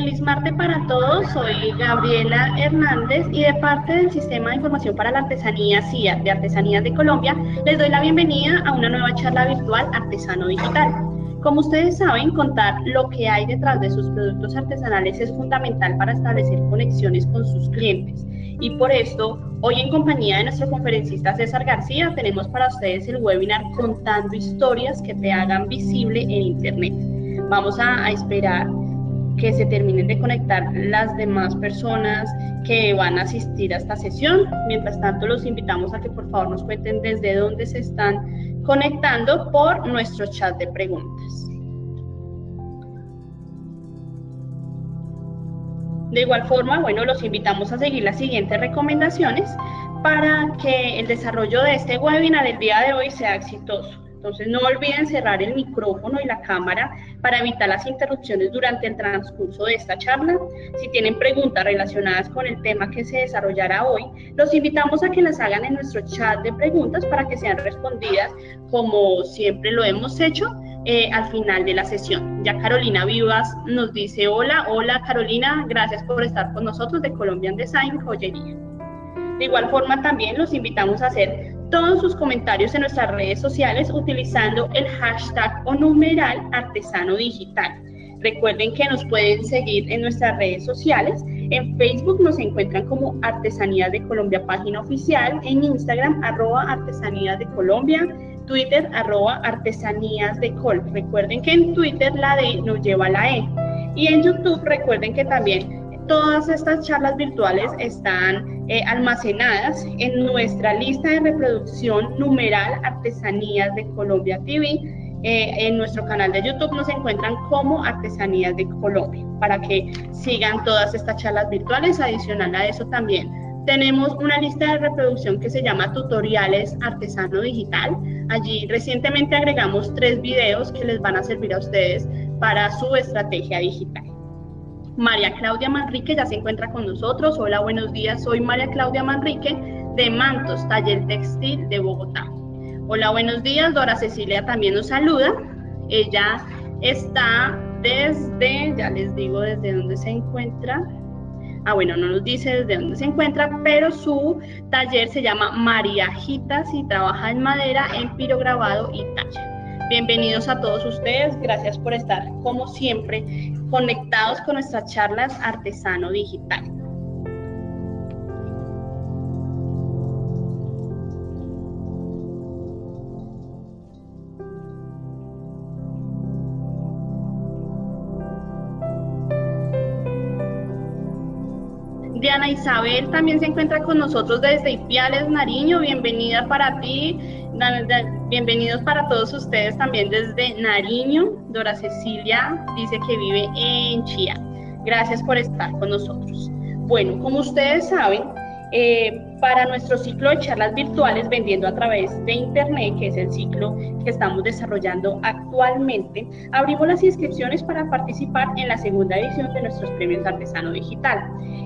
Feliz martes para todos, soy Gabriela Hernández y de parte del Sistema de Información para la Artesanía CIA de Artesanías de Colombia, les doy la bienvenida a una nueva charla virtual Artesano Digital. Como ustedes saben, contar lo que hay detrás de sus productos artesanales es fundamental para establecer conexiones con sus clientes. Y por esto, hoy en compañía de nuestro conferencista César García, tenemos para ustedes el webinar Contando historias que te hagan visible en Internet. Vamos a, a esperar que se terminen de conectar las demás personas que van a asistir a esta sesión. Mientras tanto, los invitamos a que por favor nos cuenten desde dónde se están conectando por nuestro chat de preguntas. De igual forma, bueno, los invitamos a seguir las siguientes recomendaciones para que el desarrollo de este webinar del día de hoy sea exitoso. Entonces no olviden cerrar el micrófono y la cámara para evitar las interrupciones durante el transcurso de esta charla. Si tienen preguntas relacionadas con el tema que se desarrollará hoy, los invitamos a que las hagan en nuestro chat de preguntas para que sean respondidas como siempre lo hemos hecho eh, al final de la sesión. Ya Carolina Vivas nos dice hola, hola Carolina, gracias por estar con nosotros de Colombian Design Joyería. De igual forma también los invitamos a hacer todos sus comentarios en nuestras redes sociales utilizando el hashtag o numeral artesano digital. Recuerden que nos pueden seguir en nuestras redes sociales. En Facebook nos encuentran como Artesanías de Colombia página oficial, en Instagram arroba Artesanías de Colombia, Twitter arroba Artesanías de Col. Recuerden que en Twitter la D nos lleva a la E. Y en YouTube recuerden que también Todas estas charlas virtuales están eh, almacenadas en nuestra lista de reproducción numeral Artesanías de Colombia TV. Eh, en nuestro canal de YouTube nos encuentran como Artesanías de Colombia para que sigan todas estas charlas virtuales. Adicional a eso también tenemos una lista de reproducción que se llama Tutoriales Artesano Digital. Allí recientemente agregamos tres videos que les van a servir a ustedes para su estrategia digital. María Claudia Manrique ya se encuentra con nosotros. Hola, buenos días. Soy María Claudia Manrique de Mantos, Taller Textil de Bogotá. Hola, buenos días. Dora Cecilia también nos saluda. Ella está desde, ya les digo desde dónde se encuentra. Ah, bueno, no nos dice desde dónde se encuentra, pero su taller se llama Mariajitas y trabaja en madera, en pirograbado y taller. Bienvenidos a todos ustedes, gracias por estar como siempre conectados con nuestras charlas Artesano Digital. Diana Isabel también se encuentra con nosotros desde Ipiales, Nariño. Bienvenida para ti. Bienvenidos para todos ustedes también desde Nariño. Dora Cecilia dice que vive en Chía. Gracias por estar con nosotros. Bueno, como ustedes saben, eh, para nuestro ciclo de charlas virtuales vendiendo a través de Internet, que es el ciclo que estamos desarrollando actualmente, abrimos las inscripciones para participar en la segunda edición de nuestros premios Artesano Digital.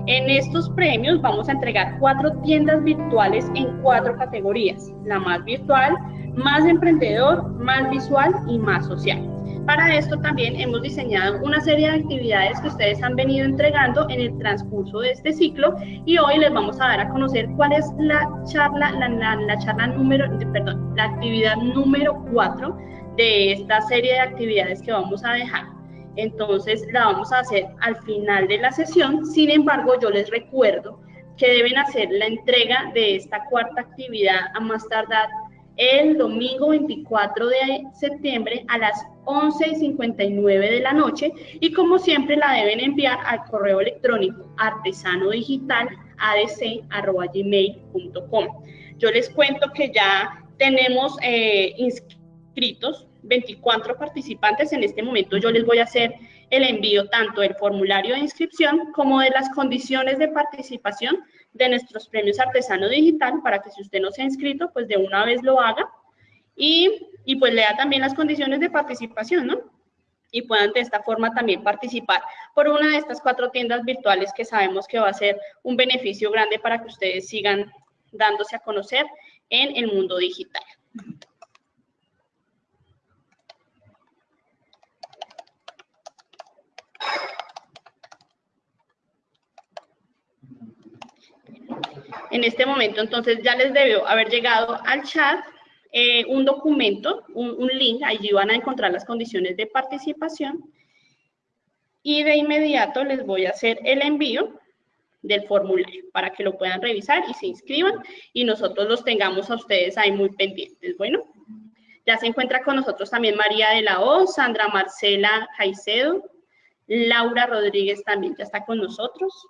En estos premios vamos a entregar cuatro tiendas virtuales en cuatro categorías, la más virtual, más emprendedor, más visual y más social. Para esto también hemos diseñado una serie de actividades que ustedes han venido entregando en el transcurso de este ciclo y hoy les vamos a dar a conocer cuál es la charla, la, charla número, perdón, la actividad número 4 de esta serie de actividades que vamos a dejar. Entonces la vamos a hacer al final de la sesión, sin embargo yo les recuerdo que deben hacer la entrega de esta cuarta actividad a más tardar el domingo 24 de septiembre a las 11 y 59 de la noche y como siempre la deben enviar al correo electrónico artesanodigital.adc.gmail.com. Yo les cuento que ya tenemos eh, inscritos 24 participantes en este momento. Yo les voy a hacer el envío tanto del formulario de inscripción como de las condiciones de participación de nuestros premios Artesano Digital para que si usted no se ha inscrito, pues de una vez lo haga y, y pues lea también las condiciones de participación, ¿no? Y puedan de esta forma también participar por una de estas cuatro tiendas virtuales que sabemos que va a ser un beneficio grande para que ustedes sigan dándose a conocer en el mundo digital. En este momento, entonces, ya les debió haber llegado al chat eh, un documento, un, link, allí van a encontrar las condiciones de participación y de inmediato les voy a hacer el envío del formulario para que lo puedan revisar y se inscriban y nosotros los tengamos a ustedes ahí muy pendientes. Bueno, ya se encuentra con nosotros también María de la O, Sandra Marcela Caicedo, Laura Rodríguez también ya está con nosotros.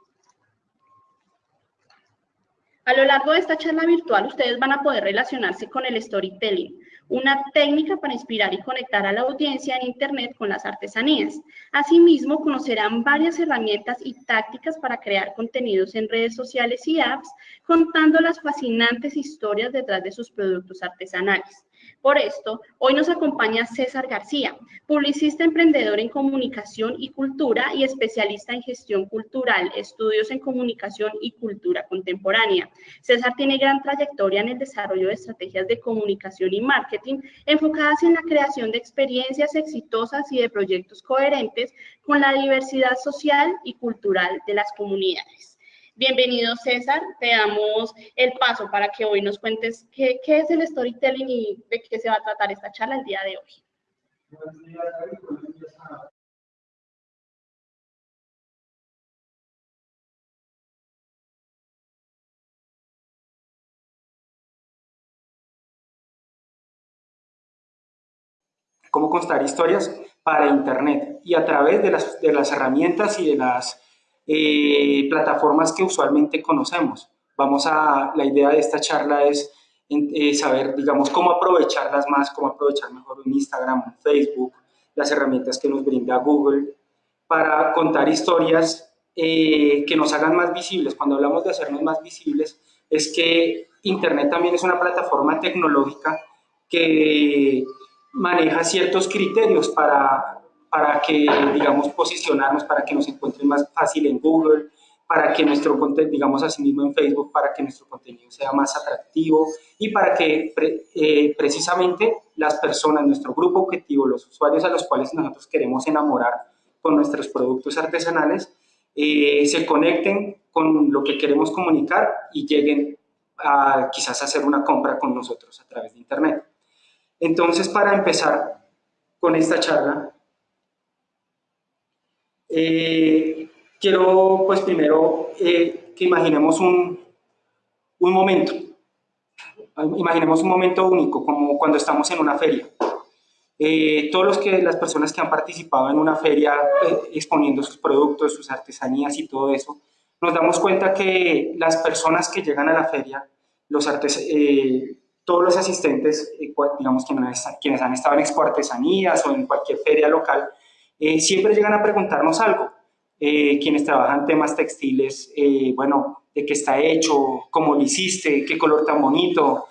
A lo largo de esta charla virtual, ustedes van a poder relacionarse con el storytelling, una técnica para inspirar y conectar a la audiencia en Internet con las artesanías. Asimismo, conocerán varias herramientas y tácticas para crear contenidos en redes sociales y apps, contando las fascinantes historias detrás de sus productos artesanales. Por esto, hoy nos acompaña César García, publicista emprendedor en comunicación y cultura y especialista en gestión cultural, estudios en comunicación y cultura contemporánea. César tiene gran trayectoria en el desarrollo de estrategias de comunicación y marketing enfocadas en la creación de experiencias exitosas y de proyectos coherentes con la diversidad social y cultural de las comunidades. Bienvenido César, te damos el paso para que hoy nos cuentes qué, es el storytelling y de qué se va a tratar esta charla el día de hoy. cómo contar historias para Internet y a través de las, de las herramientas y de las eh, plataformas que usualmente conocemos. Vamos a, la idea de esta charla es eh, saber, digamos, cómo aprovecharlas más, cómo aprovechar mejor un Instagram, un Facebook, las herramientas que nos brinda Google, para contar historias eh, que nos hagan más visibles. Cuando hablamos de hacernos más visibles, es que Internet también es una plataforma tecnológica que maneja ciertos criterios para para que, digamos, posicionarnos, para que nos encuentren más fácil en Google, para que nuestro contenido, digamos así mismo en Facebook, para que nuestro contenido sea más atractivo y para que eh, precisamente las personas, nuestro grupo objetivo, los usuarios a los cuales nosotros queremos enamorar con nuestros productos artesanales, eh, se conecten con lo que queremos comunicar y lleguen a quizás hacer una compra con nosotros a través de Internet. Entonces, para empezar con esta charla, eh, quiero pues primero eh, que imaginemos un, un momento, imaginemos un momento único, como cuando estamos en una feria. Eh, todos los que, las personas que han participado en una feria exponiendo sus productos, sus artesanías y todo eso, nos damos cuenta que las personas que llegan a la feria, los todos los asistentes, digamos quienes, quienes han estado en expo artesanías o en cualquier feria local, eh, siempre llegan a preguntarnos algo. Eh, quienes trabajan temas textiles, eh, bueno, de qué está hecho, cómo lo hiciste, qué color tan bonito,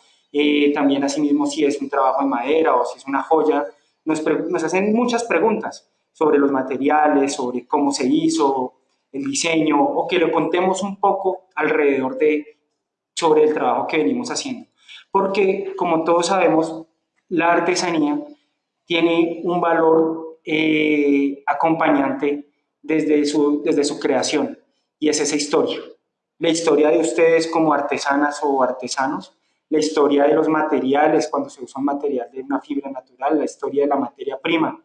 también asimismo si es un trabajo en madera o si es una joya, nos, nos, hacen muchas preguntas sobre los materiales, sobre cómo se hizo, el diseño, o que lo contemos un poco alrededor de, sobre el trabajo que venimos haciendo. Porque, como todos sabemos, la artesanía tiene un valor eh, acompañante desde su, desde su creación, y es esa historia. La historia de ustedes como artesanas o artesanos, la historia de los materiales, cuando se usa un material de una fibra natural, la historia de la materia prima,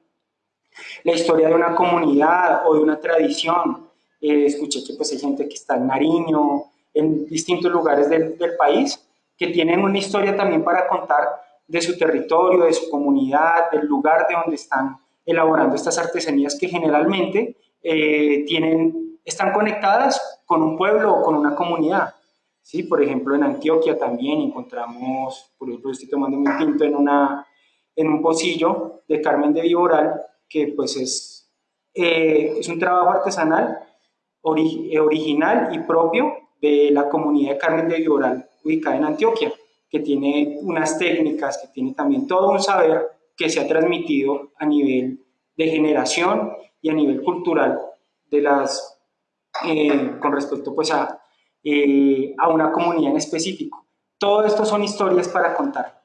la historia de una comunidad o de una tradición. Eh, escuché que pues, hay gente que está en Nariño, en distintos lugares del, del país, que tienen una historia también para contar de su territorio, de su comunidad, del lugar de donde están elaborando estas artesanías que generalmente eh, tienen, están conectadas con un pueblo o con una comunidad. ¿sí? Por ejemplo, en Antioquia también encontramos, por ejemplo, estoy tomando un tinto en, una, en un pocillo de Carmen de Viboral, que pues es, eh, es un trabajo artesanal eh, original y propio de la comunidad de Carmen de Viboral, ubicada en Antioquia, que tiene unas técnicas, que tiene también todo un saber que se ha transmitido a nivel de generación y a nivel cultural de las, eh, con respecto pues a, eh, a una comunidad en específico. Todo esto son historias para contar.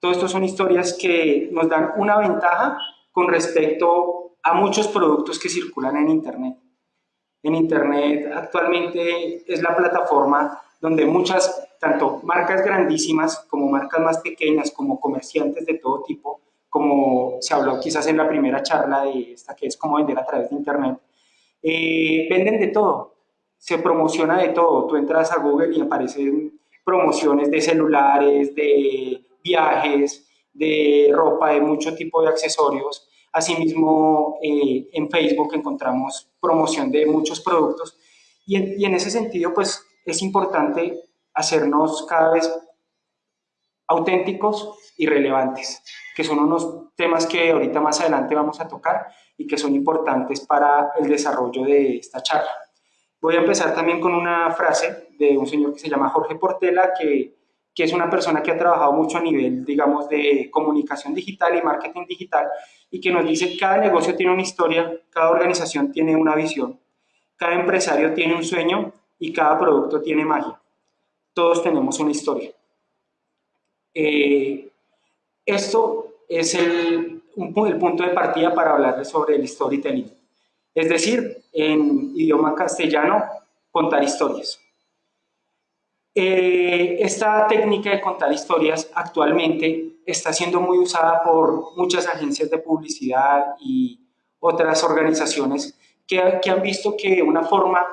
Todo esto son historias que nos dan una ventaja con respecto a muchos productos que circulan en Internet. en Internet actualmente es la plataforma donde muchas, tanto marcas grandísimas como marcas más pequeñas, como comerciantes de todo tipo, como se habló quizás en la primera charla de esta que es cómo vender a través de Internet, eh, venden de todo, se promociona de todo. Tú entras a Google y aparecen promociones de celulares, de viajes, de ropa, de mucho tipo de accesorios. Asimismo, eh, en Facebook encontramos promoción de muchos productos y en, y en ese sentido, pues es importante hacernos cada vez auténticos y relevantes, que son unos temas que ahorita más adelante vamos a tocar y que son importantes para el desarrollo de esta charla. Voy a empezar también con una frase de un señor que se llama Jorge Portela, que, que es una persona que ha trabajado mucho a nivel, digamos, de comunicación digital y marketing digital, y que nos dice cada negocio tiene una historia, cada organización tiene una visión, cada empresario tiene un sueño y cada producto tiene magia. Todos tenemos una historia. Eh, esto es el, el punto de partida para hablarles sobre el storytelling. Es decir, en idioma castellano, contar historias. Eh, esta técnica de contar historias actualmente está siendo muy usada por muchas agencias de publicidad y otras organizaciones que, que han visto que una forma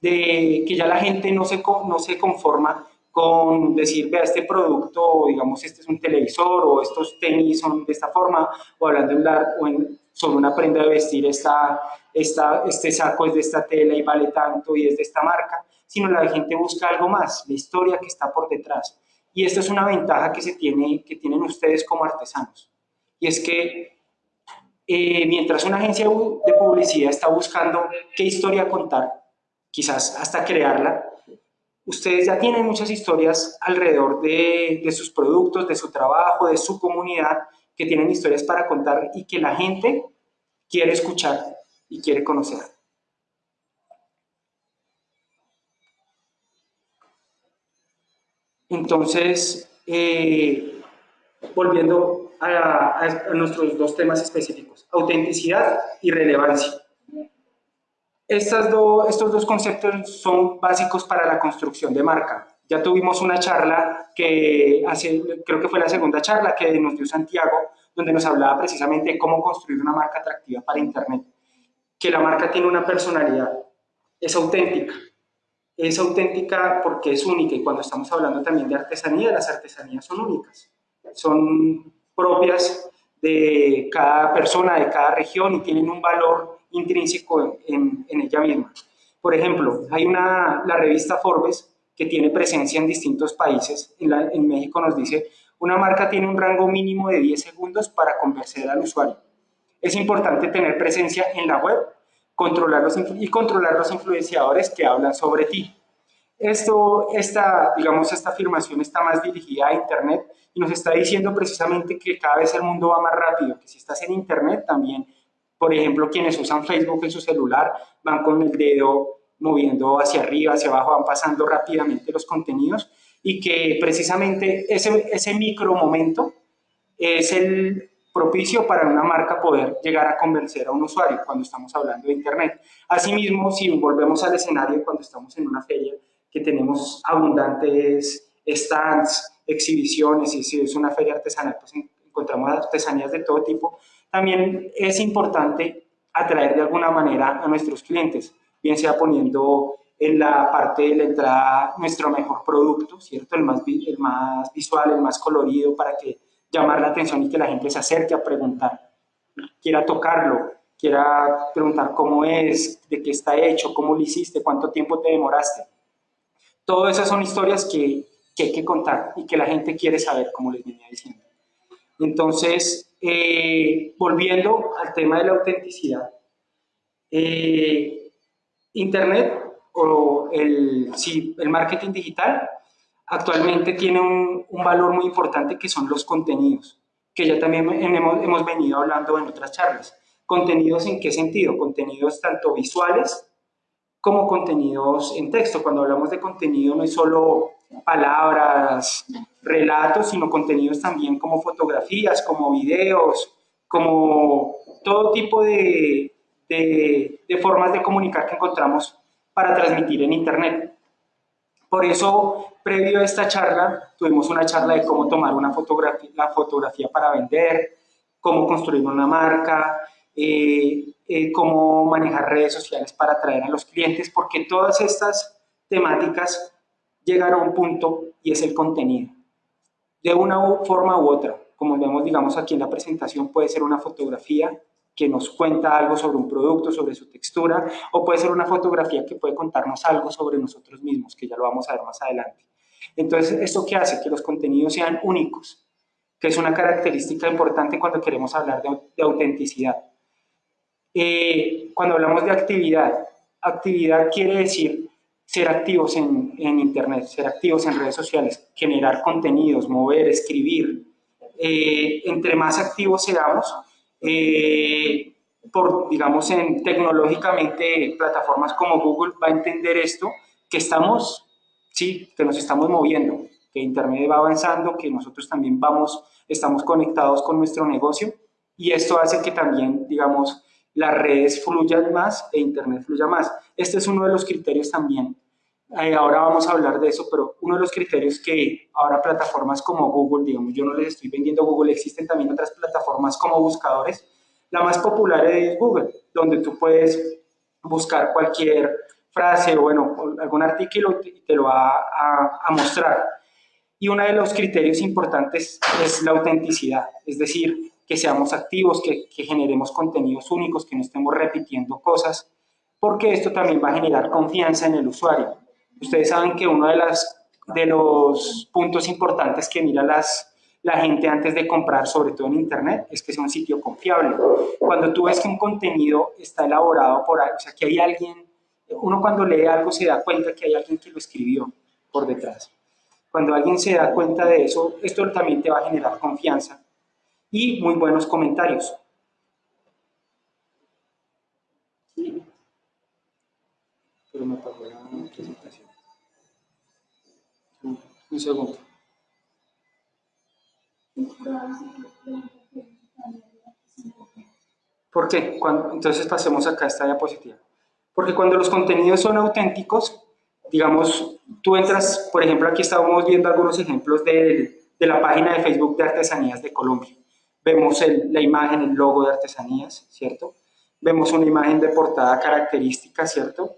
de que ya la gente no se, no se conforma con decir, vea, este producto, digamos, este es un televisor, o estos tenis son de esta forma, o hablando de o en, sobre una prenda de vestir, esta, esta, este saco es de esta tela y vale tanto y es de esta marca, sino la gente busca algo más, la historia que está por detrás. Y esta es una ventaja que, se tiene, que tienen ustedes como artesanos. Y es que eh, mientras una agencia de publicidad está buscando qué historia contar, quizás hasta crearla, ustedes ya tienen muchas historias alrededor de, sus productos, de su trabajo, de su comunidad, que tienen historias para contar y que la gente quiere escuchar y quiere conocer. Entonces, eh, volviendo a nuestros dos temas específicos, autenticidad y relevancia. Estos dos conceptos son básicos para la construcción de marca. Ya tuvimos una charla que creo que fue la segunda charla que nos dio Santiago, donde nos hablaba precisamente de cómo construir una marca atractiva para Internet. Que la marca tiene una personalidad, es auténtica. Es auténtica porque es única y cuando estamos hablando también de artesanía, las artesanías son únicas. Son propias de cada persona, de cada región y tienen un valor intrínseco en, ella misma. Por ejemplo, hay una, la revista Forbes que tiene presencia en distintos países. En, en, México nos dice, una marca tiene un rango mínimo de 10 segundos para convencer al usuario. Es importante tener presencia en la web controlar los, y controlar los influenciadores que hablan sobre ti. Esto, esta, digamos, esta afirmación está más dirigida a Internet y nos está diciendo precisamente que cada vez el mundo va más rápido, que si estás en Internet también por ejemplo, quienes usan Facebook en su celular van con el dedo moviendo hacia arriba, hacia abajo, van pasando rápidamente los contenidos y que precisamente ese, ese micro momento es el propicio para una marca poder llegar a convencer a un usuario cuando estamos hablando de Internet. Asimismo, si volvemos al escenario cuando estamos en una feria, que tenemos abundantes stands, exhibiciones, y si es una feria artesanal, pues encontramos artesanías de todo tipo, también es importante atraer de alguna manera a nuestros clientes, bien sea poniendo en la parte de la entrada nuestro mejor producto, ¿cierto? El más, visual, el más colorido, para que llamar la atención y que la gente se acerque a preguntar, quiera tocarlo, quiera preguntar cómo es, de qué está hecho, cómo lo hiciste, cuánto tiempo te demoraste. Todas esas son historias que, que hay que contar y que la gente quiere saber, como les venía diciendo. Entonces, eh, volviendo al tema de la autenticidad, eh, Internet o el, marketing digital actualmente tiene un, valor muy importante que son los contenidos, que ya también hemos, hemos venido hablando en otras charlas. ¿Contenidos en qué sentido? Contenidos tanto visuales como contenidos en texto. Cuando hablamos de contenido no es solo palabras, relatos, sino contenidos también como fotografías, como videos, como todo tipo de, formas de comunicar que encontramos para transmitir en Internet. Por eso, previo a esta charla, tuvimos una charla de cómo tomar una fotografía, la fotografía para vender, cómo construir una marca, eh, eh, cómo manejar redes sociales para atraer a los clientes, porque todas estas temáticas llegan a un punto y es el contenido. De una forma u otra, como vemos digamos aquí en la presentación, puede ser una fotografía, que nos cuenta algo sobre un producto, sobre su textura, o puede ser una fotografía que puede contarnos algo sobre nosotros mismos, que ya lo vamos a ver más adelante. Entonces, ¿esto qué hace? Que los contenidos sean únicos, que es una característica importante cuando queremos hablar de, autenticidad. Eh, cuando hablamos de actividad, actividad quiere decir ser activos en, Internet, ser activos en redes sociales, generar contenidos, mover, escribir. Eh, entre más activos seamos, eh, por, digamos, en tecnológicamente plataformas como Google va a entender esto, que estamos, sí, que nos estamos moviendo, que Internet va avanzando, que nosotros también vamos, estamos conectados con nuestro negocio y esto hace que también, digamos, las redes fluyan más e Internet fluya más. Este es uno de los criterios también. Eh, ahora vamos a hablar de eso, pero uno de los criterios que ahora plataformas como Google, digamos, yo no les estoy vendiendo Google, existen también otras plataformas como buscadores. La más popular es Google, donde tú puedes buscar cualquier frase o bueno, algún artículo y te lo va a, a mostrar. Y uno de los criterios importantes es la autenticidad, es decir, que seamos activos, que, generemos contenidos únicos, que no estemos repitiendo cosas, porque esto también va a generar confianza en el usuario. Ustedes saben que uno de, los puntos importantes que mira la gente antes de comprar, sobre todo en Internet, es que sea un sitio confiable. Cuando tú ves que un contenido está elaborado por alguien, o sea, que hay alguien, uno cuando lee algo se da cuenta que hay alguien que lo escribió por detrás. Cuando alguien se da cuenta de eso, esto también te va a generar confianza y muy buenos comentarios. Pero me apagó la presentación. Un segundo. ¿Por qué? entonces pasemos acá a esta diapositiva. Porque cuando los contenidos son auténticos, digamos, tú entras, por ejemplo, aquí estábamos viendo algunos ejemplos de, de la página de Facebook de Artesanías de Colombia. Vemos la imagen, el logo de Artesanías, ¿cierto? Vemos una imagen de portada característica, ¿cierto?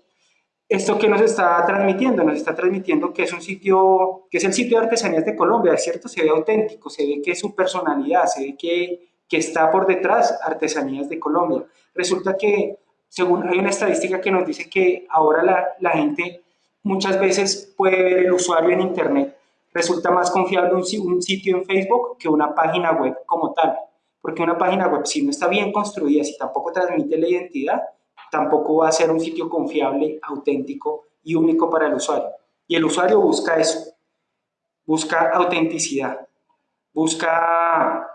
¿Esto que nos está transmitiendo? Nos está transmitiendo que es un sitio, que es el sitio de artesanías de Colombia, ¿cierto? Se ve auténtico, se ve que es su personalidad, se ve que, que está por detrás Artesanías de Colombia. Resulta que, según hay una estadística que nos dice que ahora la, la gente muchas veces puede ver el usuario en Internet, resulta más confiable un, sitio en Facebook que una página web como tal. Porque una página web, si no está bien construida, si tampoco transmite la identidad, tampoco va a ser un sitio confiable, auténtico y único para el usuario. Y el usuario busca eso, busca autenticidad, busca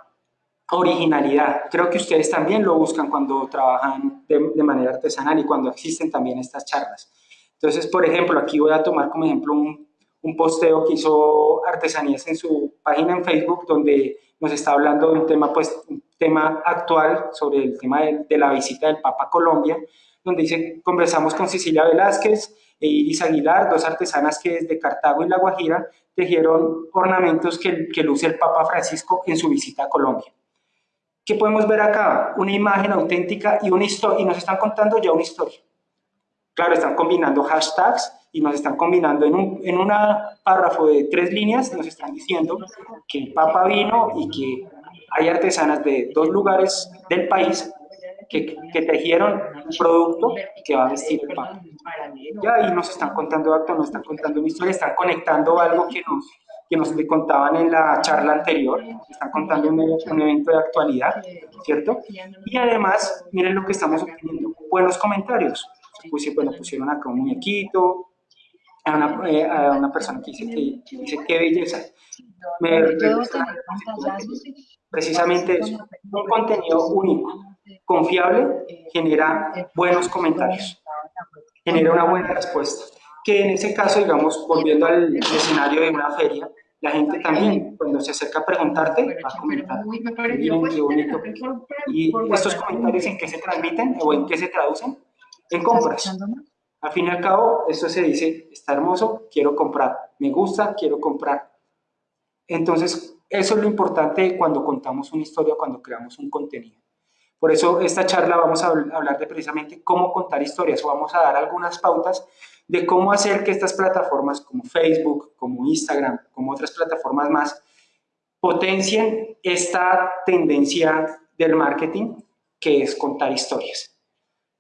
originalidad. Creo que ustedes también lo buscan cuando trabajan de, manera artesanal y cuando existen también estas charlas. Entonces, por ejemplo, aquí voy a tomar como ejemplo un, un posteo que hizo Artesanías en su página en Facebook, donde nos está hablando de un tema, pues, un tema actual sobre el tema de, la visita del Papa a Colombia, donde dice, conversamos con Cecilia Velázquez e Iris Aguilar, dos artesanas que desde Cartago y La Guajira tejieron ornamentos que, luce el Papa Francisco en su visita a Colombia. ¿Qué podemos ver acá? Una imagen auténtica y una y nos están contando ya una historia. Claro, están combinando hashtags y nos están combinando en un en una párrafo de tres líneas, nos están diciendo que el Papa vino y que hay artesanas de dos lugares del país que, que, tejieron un producto que va a vestir el Papa. Ya ahí nos están contando actos, nos están contando una historia, están conectando algo que nos, que nos contaban en la charla anterior, están contando un, un, evento de actualidad, ¿cierto? Y además, miren lo que estamos obteniendo, buenos comentarios. Pues, bueno, pusieron acá un muñequito, a una, eh, a una persona que dice, que dice qué belleza. Me precisamente eso, un contenido único confiable genera buenos comentarios, genera una buena respuesta. Que en ese caso, digamos, volviendo al escenario de una feria, la gente también, cuando se acerca a preguntarte, va a comentar. Y estos comentarios en qué se transmiten o en qué se traducen? En compras. Al fin y al cabo, esto se dice, está hermoso, quiero comprar, me gusta, quiero comprar. Entonces, eso es lo importante cuando contamos una historia, cuando creamos un contenido. Por eso esta charla vamos a hablar de precisamente cómo contar historias o vamos a dar algunas pautas de cómo hacer que estas plataformas como Facebook, como Instagram, como otras plataformas más, potencien esta tendencia del marketing que es contar historias.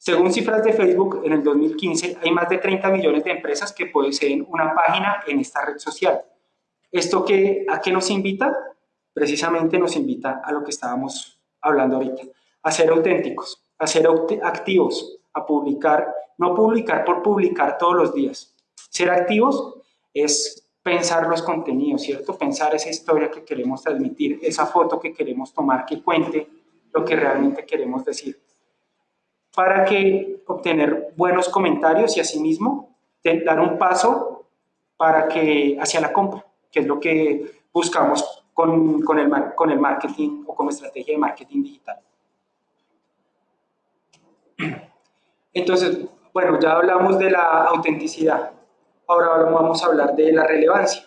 Según cifras de Facebook, en el 2015 hay más de 30 millones de empresas que poseen una página en esta red social. ¿Esto qué, a qué nos invita? Precisamente nos invita a lo que estábamos hablando ahorita, a ser auténticos, a ser activos, a publicar, no publicar por publicar todos los días. Ser activos es pensar los contenidos, ¿cierto? Pensar esa historia que queremos transmitir, esa foto que queremos tomar que cuente lo que realmente queremos decir. Para que obtener buenos comentarios y asimismo dar un paso para que hacia la compra, que es lo que buscamos con, con, el, con el marketing o como estrategia de marketing digital. Entonces, bueno, ya hablamos de la autenticidad, ahora vamos a hablar de la relevancia,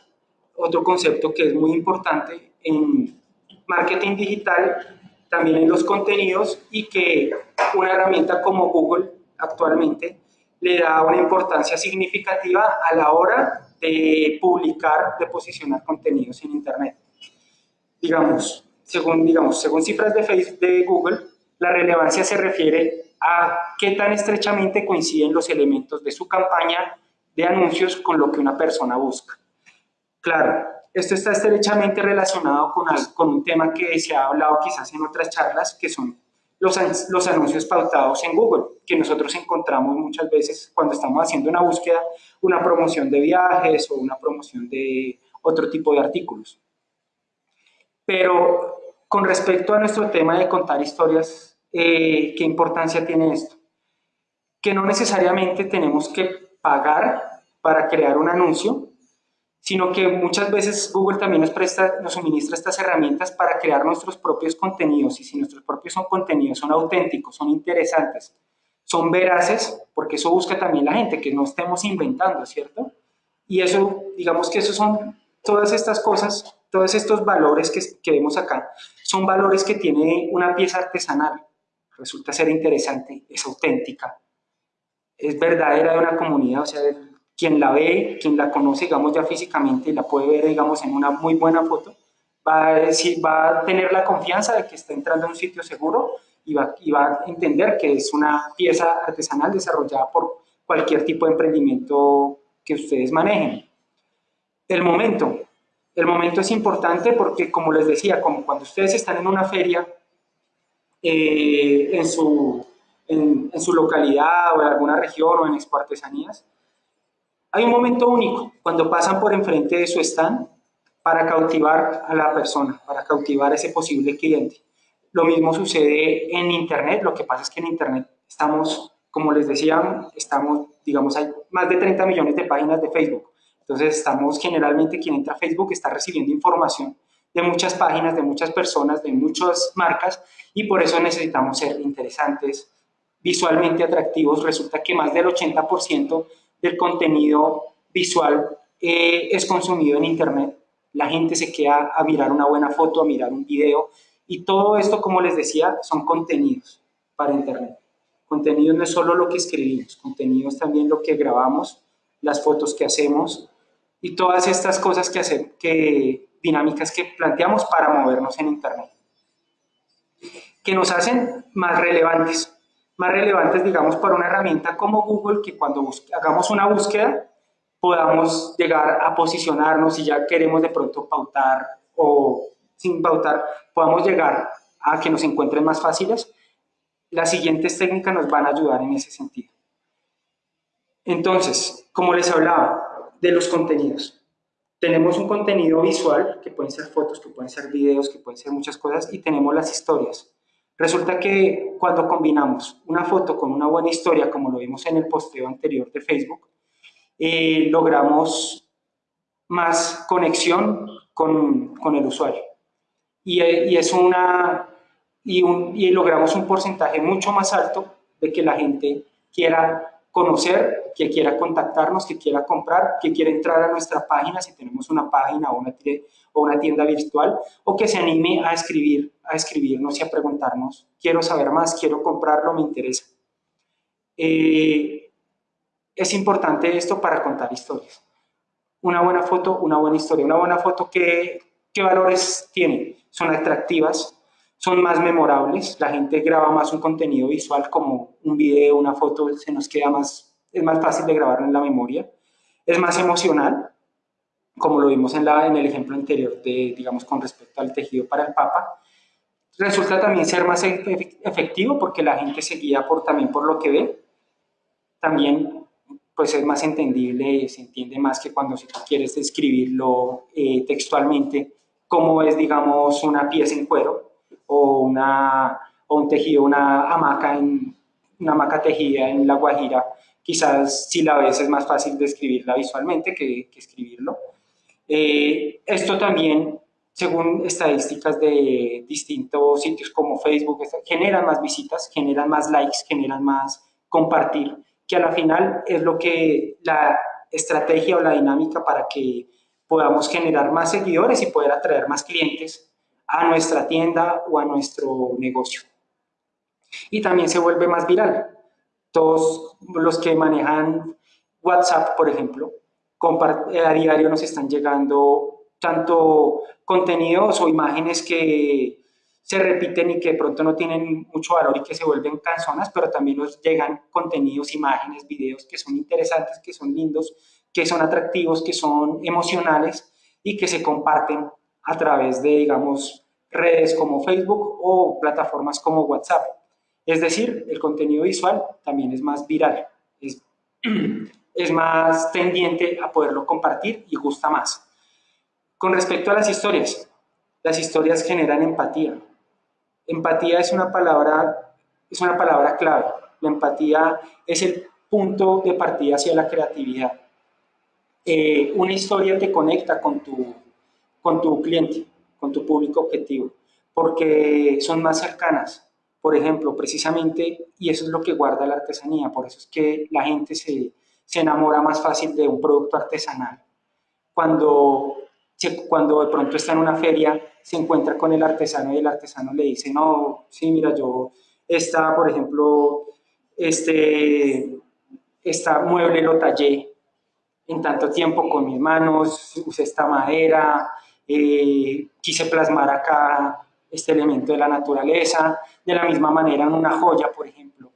otro concepto que es muy importante en marketing digital, también en los contenidos y que una herramienta como Google actualmente le da una importancia significativa a la hora de publicar, de posicionar contenidos en Internet. Digamos, según, digamos, según cifras de, Facebook, de Google, la relevancia se refiere a qué tan estrechamente coinciden los elementos de su campaña de anuncios con lo que una persona busca. Claro, esto está estrechamente relacionado con, con un tema que se ha hablado quizás en otras charlas, que son los, los anuncios pautados en Google, que nosotros encontramos muchas veces cuando estamos haciendo una búsqueda, una promoción de viajes o una promoción de otro tipo de artículos. Pero con respecto a nuestro tema de contar historias eh, ¿qué importancia tiene esto? Que no necesariamente tenemos que pagar para crear un anuncio, sino que muchas veces Google también nos, presta, nos suministra estas herramientas para crear nuestros propios contenidos, y si nuestros propios son contenidos son auténticos, son interesantes, son veraces, porque eso busca también la gente, que no estemos inventando, ¿cierto? Y eso, digamos que eso son todas estas cosas, todos estos valores que, que vemos acá, son valores que tiene una pieza artesanal, resulta ser interesante, es auténtica, es verdadera de una comunidad, o sea, quien la ve, quien la conoce, digamos, ya físicamente la puede ver, digamos, en una muy buena foto, va a, decir, va a tener la confianza de que está entrando a un sitio seguro y va, y va a entender que es una pieza artesanal desarrollada por cualquier tipo de emprendimiento que ustedes manejen. El momento. El momento es importante porque, como les decía, como cuando ustedes están en una feria, eh, en, su, en, su localidad o en alguna región o en Expo Artesanías, hay un momento único cuando pasan por enfrente de su stand para cautivar a la persona, para cautivar a ese posible cliente. Lo mismo sucede en Internet, lo que pasa es que en Internet estamos, como les decía, estamos, digamos, hay más de 30 millones de páginas de Facebook. Entonces estamos generalmente, quien entra a Facebook está recibiendo información de muchas páginas, de muchas personas, de muchas marcas y por eso necesitamos ser interesantes, visualmente atractivos. Resulta que más del 80% del contenido visual eh, es consumido en Internet. La gente se queda a mirar una buena foto, a mirar un video y todo esto, como les decía, son contenidos para Internet. Contenidos no es solo lo que escribimos, contenidos también lo que grabamos, las fotos que hacemos y todas estas cosas que, hacen, que dinámicas que planteamos para movernos en Internet, que nos hacen más relevantes, más relevantes, digamos, para una herramienta como Google, que cuando hagamos una búsqueda podamos llegar a posicionarnos y ya queremos de pronto pautar o sin pautar, podamos llegar a que nos encuentren más fáciles, las siguientes técnicas nos van a ayudar en ese sentido. Entonces, como les hablaba de los contenidos, tenemos un contenido visual, que pueden ser fotos, que pueden ser videos, que pueden ser muchas cosas, y tenemos las historias. Resulta que cuando combinamos una foto con una buena historia, como lo vimos en el posteo anterior de Facebook, logramos más conexión con, con el usuario. Y, es una, y, un, y logramos un porcentaje mucho más alto de que la gente quiera conocer, que quiera contactarnos, que quiera comprar, que quiera entrar a nuestra página si tenemos una página o una, o una tienda virtual, o que se anime a escribir, a escribirnos y a preguntarnos, quiero saber más, quiero comprarlo, me interesa. Eh, es importante esto para contar historias. Una buena foto, una buena historia. Una buena foto, ¿qué, qué valores tiene? Son atractivas, son más memorables, la gente graba más un contenido visual como un video, una foto, se nos queda más, es más fácil de grabarlo en la memoria, es más emocional, como lo vimos en, la, en el ejemplo anterior, de, digamos, con respecto al tejido para el Papa, resulta también ser más efectivo porque la gente se guía por, también por lo que ve, también pues es más entendible, se entiende más que cuando si tú quieres describirlo eh, textualmente, cómo es, digamos, una pieza en cuero o, una, o un tejido, una hamaca, en, una hamaca tejida en La Guajira, quizás si la ves es más fácil describirla visualmente que, escribirlo. Eh, esto también, según estadísticas de distintos sitios como Facebook, generan más visitas, generan más likes, generan más compartir, que a la final es lo que la estrategia o la dinámica para que podamos generar más seguidores y poder atraer más clientes a nuestra tienda o a nuestro negocio. Y también se vuelve más viral. Todos los que manejan WhatsApp, por ejemplo, eh, a diario nos están llegando tanto contenidos o imágenes que se repiten y que de pronto no tienen mucho valor y que se vuelven canzonas, pero también nos llegan contenidos, imágenes, videos que son interesantes, que son lindos, que son atractivos, que son emocionales y que se comparten a través de, digamos, redes como Facebook o plataformas como WhatsApp. Es decir, el contenido visual también es más viral, es, más tendiente a poderlo compartir y gusta más. Con respecto a las historias, las historias generan empatía. Empatía es una palabra, es una palabra clave. La empatía es el punto de partida hacia la creatividad. Eh, una historia te conecta con tu, con tu cliente, con tu público objetivo, porque son más cercanas. Por ejemplo, precisamente, y eso es lo que guarda la artesanía, por eso es que la gente se, se enamora más fácil de un producto artesanal. Cuando, cuando de pronto está en una feria, se encuentra con el artesano y el artesano le dice, no, sí, mira, yo, esta, por ejemplo, este, esta mueble lo tallé en tanto tiempo con mis manos, usé esta madera, eh, quise plasmar acá este elemento de la naturaleza, de la misma manera en una joya, por ejemplo,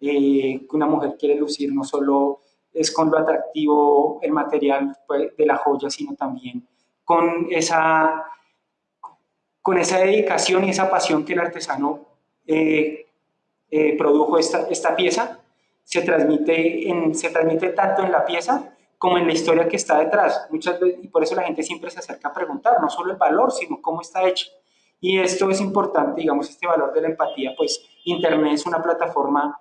eh, que una mujer quiere lucir no solo es con lo atractivo el material pues, de la joya, sino también con esa, con esa dedicación y esa pasión que el artesano eh, eh, produjo esta, esta pieza, se transmite, en, se transmite tanto en la pieza como en la historia que está detrás. Muchas veces, y por eso la gente siempre se acerca a preguntar, no solo el valor, sino cómo está hecho. Y esto es importante, digamos, este valor de la empatía, pues Internet es una plataforma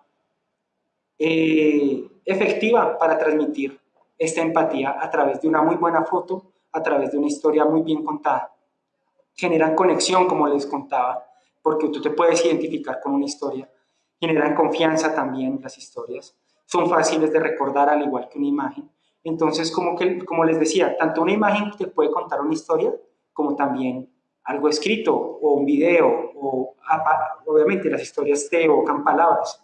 eh, efectiva para transmitir esta empatía a través de una muy buena foto, a través de una historia muy bien contada. Generan conexión, como les contaba, porque tú te puedes identificar con una historia. Generan confianza también las historias. Son fáciles de recordar al igual que una imagen. Entonces, como, que, como les decía, tanto una imagen te puede contar una historia, como también algo escrito o un video, o obviamente las historias te evocan palabras.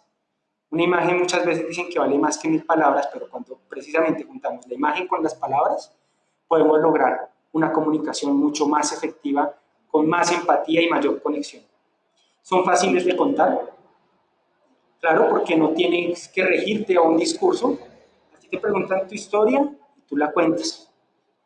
Una imagen muchas veces dicen que vale más que mil palabras, pero cuando precisamente juntamos la imagen con las palabras, podemos lograr una comunicación mucho más efectiva, con más empatía y mayor conexión. ¿Son fáciles de contar? Claro, porque no tienes que regirte a un discurso. Te preguntan tu historia tú la cuentas.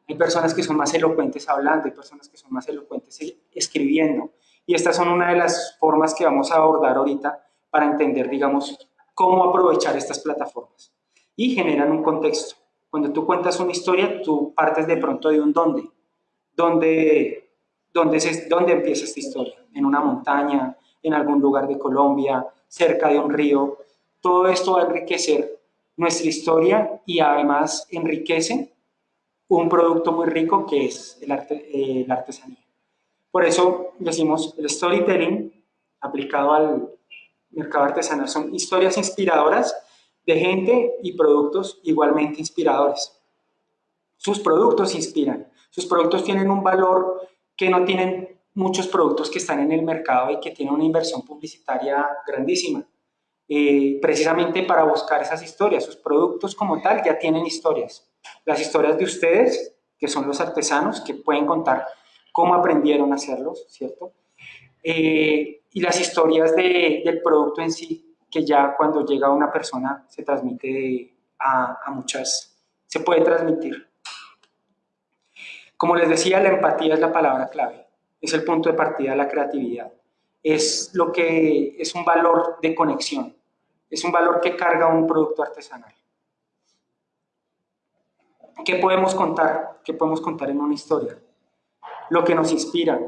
Hay personas que son más elocuentes hablando, hay personas que son más elocuentes escribiendo. Y estas son una de las formas que vamos a abordar ahorita para entender, digamos, cómo aprovechar estas plataformas. Y generan un contexto. Cuando tú cuentas una historia, tú partes de pronto de un dónde. ¿Dónde, dónde, se, dónde empieza esta historia? En una montaña, en algún lugar de Colombia, cerca de un río. Todo esto va a enriquecer nuestra historia y además enriquece un producto muy rico que es el arte, eh, la artesanía. Por eso decimos el storytelling aplicado al mercado artesanal son historias inspiradoras de gente y productos igualmente inspiradores. Sus productos inspiran, sus productos tienen un valor que no tienen muchos productos que están en el mercado y que tienen una inversión publicitaria grandísima. Eh, precisamente para buscar esas historias. Sus productos como tal ya tienen historias. Las historias de ustedes, que son los artesanos, que pueden contar cómo aprendieron a hacerlos, ¿cierto? Eh, y las historias del producto en sí, que ya cuando llega a una persona se transmite a, a muchas, se puede transmitir. Como les decía, la empatía es la palabra clave, es el punto de partida de la creatividad, es lo que es un valor de conexión es un valor que carga un producto artesanal. ¿Qué podemos contar? ¿Qué podemos contar en una historia? Lo que nos inspira.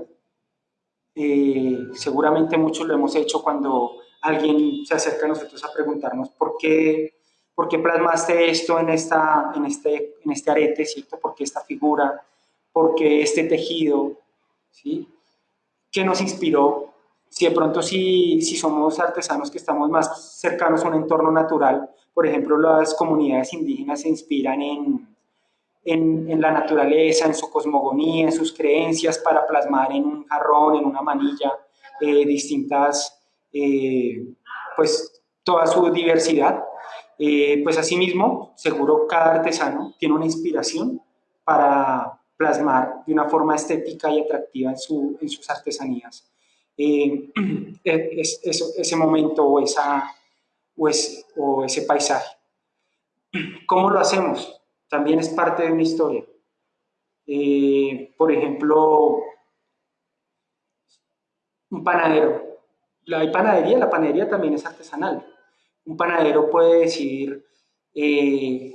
Eh, seguramente muchos lo hemos hecho cuando alguien se acerca a nosotros a preguntarnos por qué, por qué plasmaste esto en, esta, en, este, en este arete, ¿cierto? ¿Por qué esta figura? ¿Por qué este tejido? ¿Sí? ¿Qué nos inspiró? Si de pronto si, si somos artesanos que estamos más cercanos a un entorno natural, por ejemplo, las comunidades indígenas se inspiran en, en, la naturaleza, en su cosmogonía, en sus creencias para plasmar en un jarrón, en una manilla, eh, distintas, eh, pues toda su diversidad. Eh, pues asimismo, seguro cada artesano tiene una inspiración para plasmar de una forma estética y atractiva en, su, en sus artesanías eh, es, ese momento o, esa, o, ese paisaje. ¿Cómo lo hacemos? También es parte de una historia. Por ejemplo, un panadero. Hay panadería, la panadería también es artesanal. Un panadero puede decir, eh,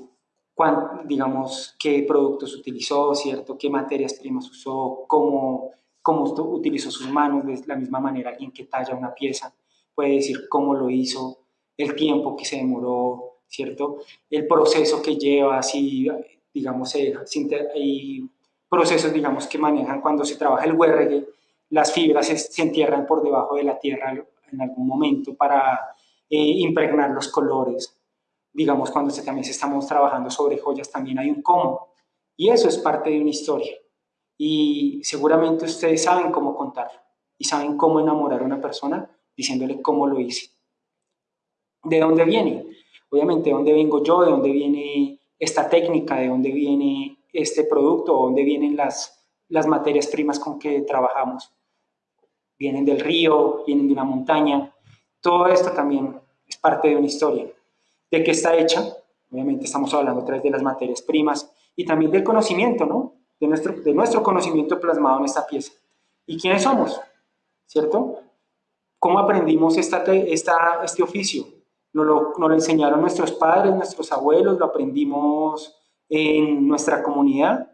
digamos, qué productos utilizó, ¿cierto? qué materias primas usó, cómo cómo utilizó sus manos, de la misma manera alguien que talla una pieza puede decir cómo lo hizo, el tiempo que se demoró, ¿cierto? El proceso que lleva, si, digamos, hay procesos, digamos, que manejan cuando se trabaja el huergue, las fibras se, entierran por debajo de la tierra en algún momento para eh, impregnar los colores. Digamos, cuando se, también estamos trabajando sobre joyas, también hay un cómo. Y eso es parte de una historia y seguramente ustedes saben cómo contar y saben cómo enamorar a una persona diciéndole cómo lo hice. ¿De dónde viene? Obviamente, ¿de dónde vengo yo? ¿De dónde viene esta técnica? ¿De dónde viene este producto? ¿De dónde vienen las, las materias primas con que trabajamos? Vienen del río, vienen de una montaña. Todo esto también es parte de una historia. ¿De qué está hecha? Obviamente estamos hablando a través de las materias primas y también del conocimiento, ¿no? De nuestro, de nuestro conocimiento plasmado en esta pieza. ¿Y quiénes somos? ¿Cierto? ¿Cómo aprendimos esta, esta, este oficio? Nos lo, nos lo enseñaron nuestros padres, nuestros abuelos, lo aprendimos en nuestra comunidad.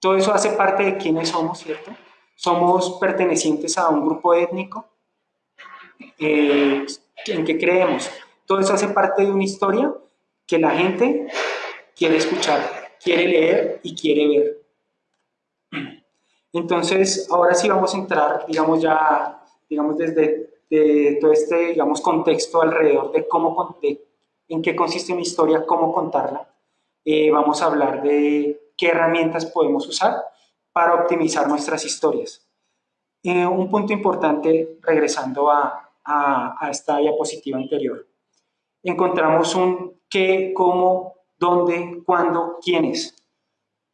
Todo eso hace parte de quiénes somos, ¿cierto? Somos pertenecientes a un grupo étnico eh, en que creemos. Todo eso hace parte de una historia que la gente quiere escuchar, quiere leer y quiere ver. Entonces, ahora sí vamos a entrar, digamos, ya, digamos, desde todo este, digamos, contexto alrededor de cómo, en qué consiste una historia, cómo contarla. Eh, vamos a hablar de qué herramientas podemos usar para optimizar nuestras historias. Eh, un punto importante, regresando a, a, a esta diapositiva anterior, encontramos un qué, cómo, dónde, cuándo, quiénes.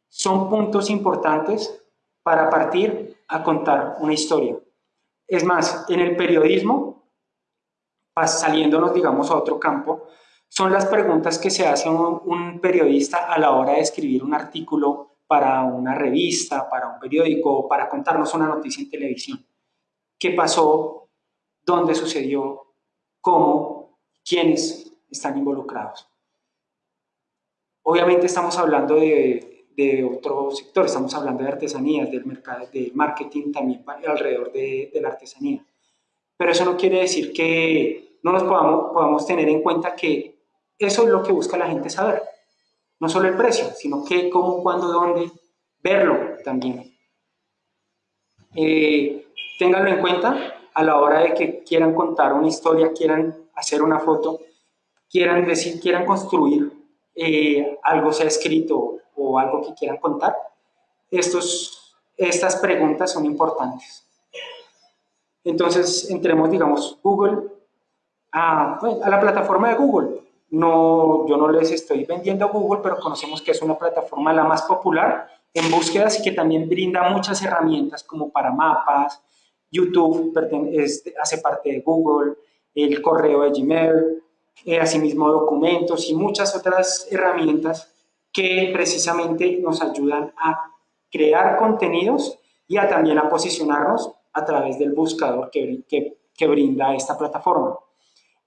Son puntos importantes para partir a contar una historia. Es más, en el periodismo, saliéndonos, digamos, a otro campo, son las preguntas que se hace un, periodista a la hora de escribir un artículo para una revista, para un periódico, para contarnos una noticia en televisión. ¿Qué pasó? ¿Dónde sucedió? ¿Cómo? ¿Quiénes están involucrados? Obviamente estamos hablando de de otro sector, estamos hablando de artesanías, del mercado, de marketing también alrededor de, la artesanía. Pero eso no quiere decir que no nos podamos, podamos tener en cuenta que eso es lo que busca la gente saber. no solo el precio, sino qué, cómo, cuándo, dónde, verlo también. Eh, ténganlo en cuenta a la hora de que quieran contar una historia, quieran hacer una foto, quieran decir, quieran construir eh, algo sea escrito o algo que quieran contar. Estos, estas preguntas son importantes. Entonces, entremos, digamos, Google, a, a la plataforma de Google. No, yo no les estoy vendiendo Google, pero conocemos que es una plataforma la más popular en búsquedas y que también brinda muchas herramientas como para mapas, YouTube hace parte de Google, el correo de Gmail, eh, asimismo documentos y muchas otras herramientas que precisamente nos ayudan a crear contenidos y a también a posicionarnos a través del buscador que, que, brinda esta plataforma.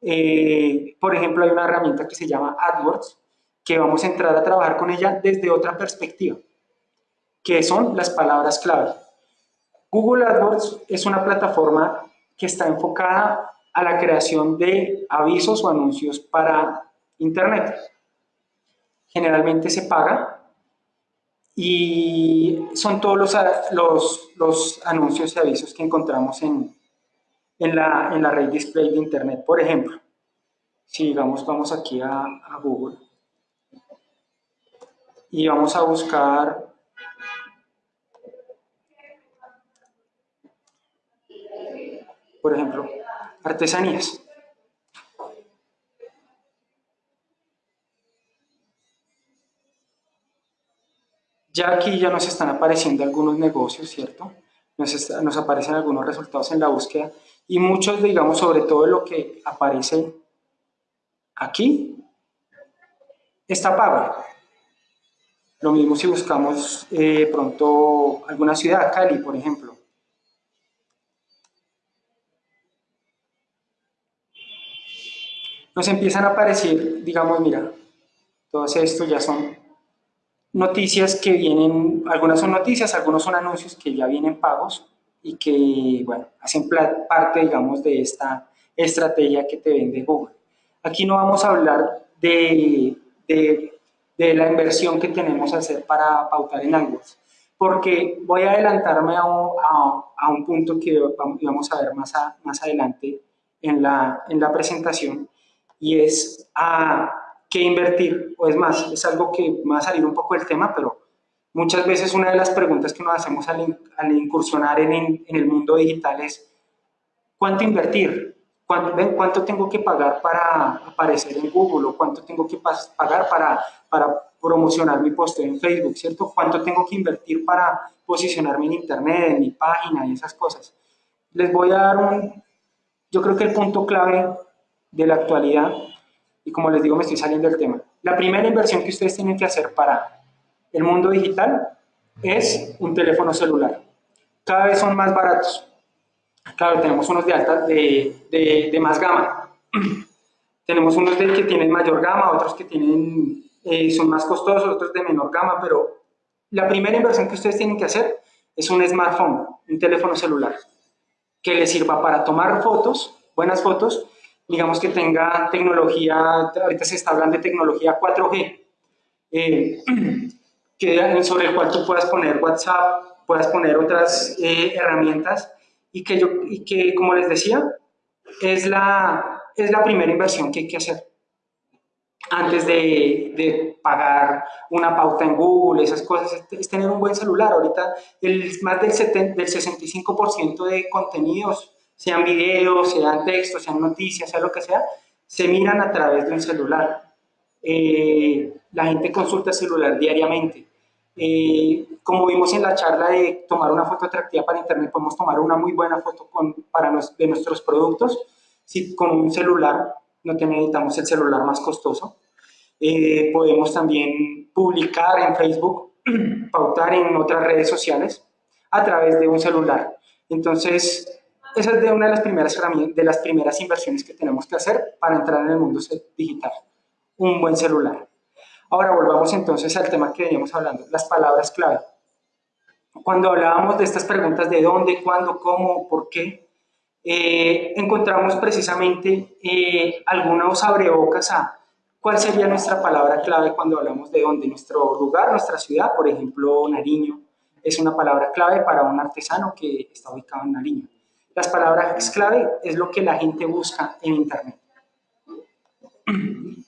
Eh, por ejemplo, hay una herramienta que se llama AdWords, que vamos a entrar a trabajar con ella desde otra perspectiva, que son las palabras clave. Google AdWords es una plataforma que está enfocada a la creación de avisos o anuncios para Internet. Generalmente se paga y son todos los, los, anuncios y avisos que encontramos en, en, la, en la red display de Internet. Por ejemplo, si digamos vamos aquí a, a Google y vamos a buscar por ejemplo, artesanías. Ya aquí ya nos están apareciendo algunos negocios, ¿cierto? Nos, aparecen algunos resultados en la búsqueda y muchos, digamos, sobre todo lo que aparece aquí, está pago. Lo mismo si buscamos eh, pronto alguna ciudad, Cali, por ejemplo. nos empiezan a aparecer, digamos, mira, todo esto ya son noticias que vienen, algunas son noticias, algunos son anuncios que ya vienen pagos y que, bueno, hacen parte, digamos, de esta estrategia que te vende Google. Aquí no vamos a hablar de, de, la inversión que tenemos que hacer para pautar en AdWords, porque voy a adelantarme a un, a, un punto que vamos a ver más, más adelante en la, en la presentación, y es a qué invertir, o es más, es algo que va a salir un poco del tema, pero muchas veces una de las preguntas que nos hacemos al, al incursionar en, en, el mundo digital es ¿cuánto invertir? ¿Cuánto, ¿Cuánto tengo que pagar para aparecer en Google? ¿O cuánto tengo que pagar para, para promocionar mi post en Facebook? ¿Cierto? ¿Cuánto tengo que invertir para posicionarme en Internet, en mi página y esas cosas? Les voy a dar un, yo creo que el punto clave de la actualidad y como les digo me estoy saliendo del tema. La primera inversión que ustedes tienen que hacer para el mundo digital es un teléfono celular. Cada vez son más baratos. Claro, tenemos unos de alta, de, de, más gama. tenemos unos de que tienen mayor gama, otros que tienen, eh, son más costosos, otros de menor gama, pero la primera inversión que ustedes tienen que hacer es un smartphone, un teléfono celular, que les sirva para tomar fotos, buenas fotos, digamos que tenga tecnología, ahorita se está hablando de tecnología 4G, eh, que, sobre el cual tú puedas poner WhatsApp, puedas poner otras eh, herramientas y que, yo, y que, como les decía, es la, es la primera inversión que hay que hacer antes de, de, pagar una pauta en Google, esas cosas, es, tener un buen celular. Ahorita el, más del, 70, del 65% de contenidos sean videos, sean textos, sean noticias, sea lo que sea, se miran a través de un celular. Eh, la gente consulta el celular diariamente. Eh, como vimos en la charla de tomar una foto atractiva para internet, podemos tomar una muy buena foto con, para de nuestros productos. Si con un celular no necesitamos el celular más costoso. Eh, podemos también publicar en Facebook, pautar en otras redes sociales a través de un celular. Entonces, esa es de una de las, primeras de las primeras inversiones que tenemos que hacer para entrar en el mundo digital. Un buen celular. Ahora volvamos entonces al tema que veníamos hablando, las palabras clave. Cuando hablábamos de estas preguntas de dónde, cuándo, cómo, por qué, eh, encontramos precisamente eh, algunos abrebocas a ¿Cuál sería nuestra palabra clave cuando hablamos de dónde? Nuestro lugar, nuestra ciudad, por ejemplo, Nariño, es una palabra clave para un artesano que está ubicado en Nariño. Las palabras clave es lo que la gente busca en Internet.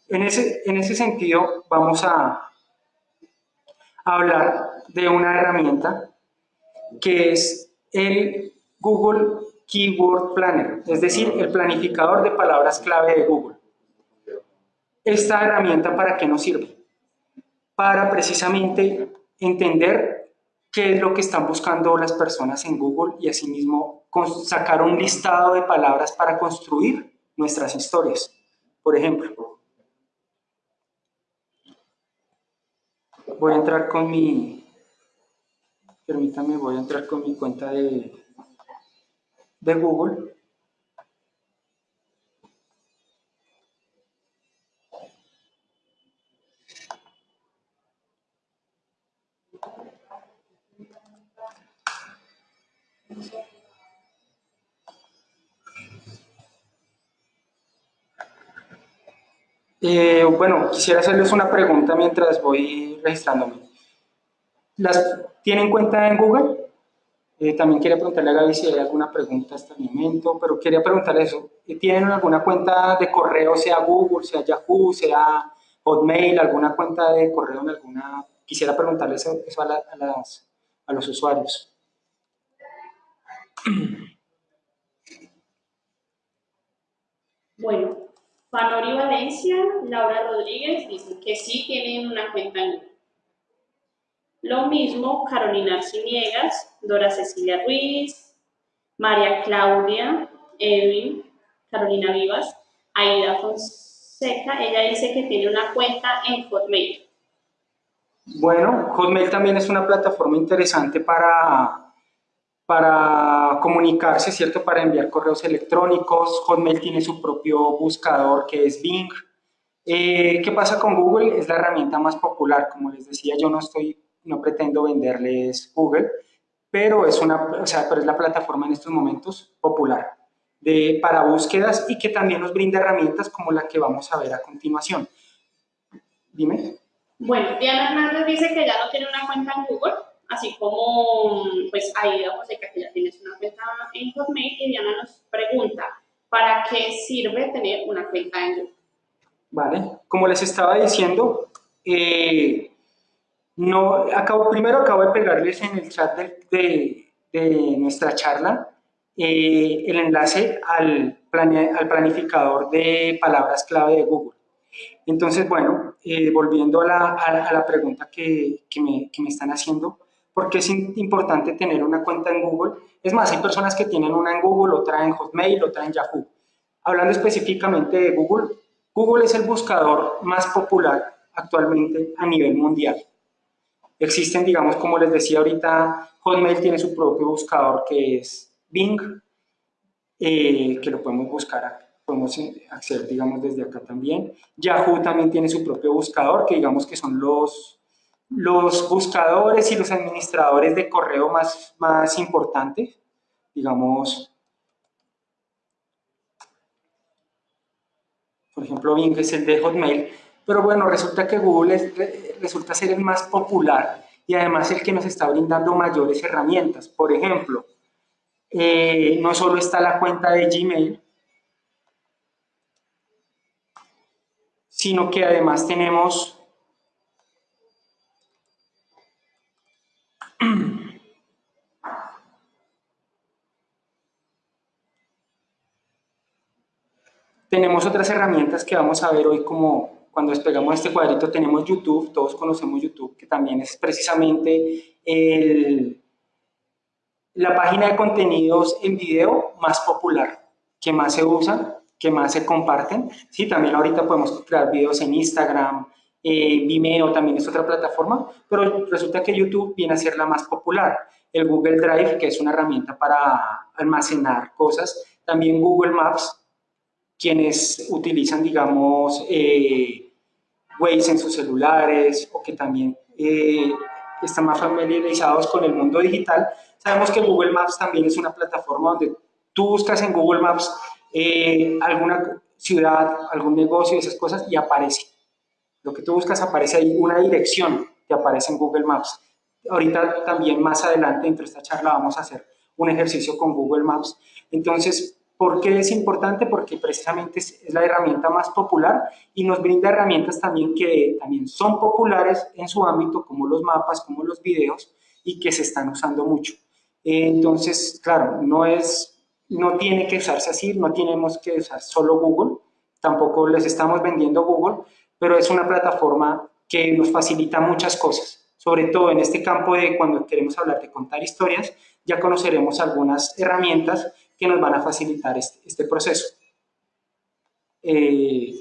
En ese, en ese sentido, vamos a hablar de una herramienta que es el Google Keyword Planner, es decir, el planificador de palabras clave de Google. ¿Esta herramienta para qué nos sirve? Para precisamente entender qué es lo que están buscando las personas en Google y asimismo sacar un listado de palabras para construir nuestras historias. Por ejemplo, voy a entrar con mi, permítame, voy a entrar con mi cuenta de, de Google. Eh, bueno, quisiera hacerles una pregunta mientras voy registrándome. ¿Las tienen cuenta en Google? Eh, también quería preguntarle a Gaby si hay alguna pregunta hasta el momento, pero quería preguntarle eso. ¿Tienen alguna cuenta de correo, sea Google, sea Yahoo, sea Hotmail, alguna cuenta de correo en alguna... Quisiera preguntarles eso, a, a los usuarios. Bueno, Panori Valencia, Laura Rodríguez dicen que sí tienen una cuenta en Lo mismo Carolina Arciniegas, Dora Cecilia Ruiz, María Claudia, Edwin, Carolina Vivas, Aida Fonseca, ella dice que tiene una cuenta en Hotmail. Bueno, Hotmail también es una plataforma interesante para para comunicarse, ¿cierto? Para enviar correos electrónicos. Hotmail tiene su propio buscador que es Bing. Eh, ¿Qué pasa con Google? Es la herramienta más popular. Como les decía, yo no estoy, no pretendo venderles Google, pero es, una, o sea, pero es la plataforma en estos momentos popular de, para búsquedas y que también nos brinda herramientas como la que vamos a ver a continuación. Dime. Bueno, Diana Hernández dice que ya no tiene una cuenta en Google, así como pues Aida José, que ya tienes una cuenta en Hotmail y Diana nos pregunta, ¿para qué sirve tener una cuenta en Google? Vale, como les estaba diciendo, eh, no, acabo, primero acabo de pegarles en el chat de, de, nuestra charla eh, el enlace al, al planificador de palabras clave de Google. Entonces, bueno, eh, volviendo a la, a, la pregunta que, que, me, que me están haciendo, porque es importante tener una cuenta en Google. Es más, hay personas que tienen una en Google, otra en Hotmail, otra en Yahoo. Hablando específicamente de Google, Google es el buscador más popular actualmente a nivel mundial. Existen, digamos, como les decía ahorita, Hotmail tiene su propio buscador que es Bing, eh, que lo podemos buscar, podemos acceder, digamos, desde acá también. Yahoo también tiene su propio buscador, que digamos que son los los buscadores y los administradores de correo más, más importantes, digamos, por ejemplo, Bing es el de Hotmail, pero bueno, resulta que Google resulta ser el más popular y además el que nos está brindando mayores herramientas. Por ejemplo, eh, no solo está la cuenta de Gmail, sino que además tenemos tenemos otras herramientas que vamos a ver hoy como cuando despegamos este cuadrito tenemos YouTube, todos conocemos YouTube, que también es precisamente la página de contenidos en video más popular, que más se usa, que más se comparten. Sí, también ahorita podemos crear videos en Instagram, eh, Vimeo también es otra plataforma, pero resulta que YouTube viene a ser la más popular. El Google Drive, que es una herramienta para almacenar cosas, también Google Maps, quienes utilizan, digamos, eh, Waze en sus celulares o que también eh, están más familiarizados con el mundo digital, sabemos que Google Maps también es una plataforma donde tú buscas en Google Maps eh, alguna ciudad, algún negocio, esas cosas y aparece Lo que tú buscas aparece ahí, una dirección que aparece en Google Maps. Ahorita también más adelante dentro de esta charla vamos a hacer un ejercicio con Google Maps. Entonces, ¿por qué es importante? Porque precisamente es, la herramienta más popular y nos brinda herramientas también que también son populares en su ámbito, como los mapas, como los videos, y que se están usando mucho. Entonces, claro, no, es, no tiene que usarse así, no tenemos que usar solo Google, tampoco les estamos vendiendo Google, pero es una plataforma que nos facilita muchas cosas, sobre todo en este campo de cuando queremos hablar de contar historias, ya conoceremos algunas herramientas que nos van a facilitar este, este proceso. Eh,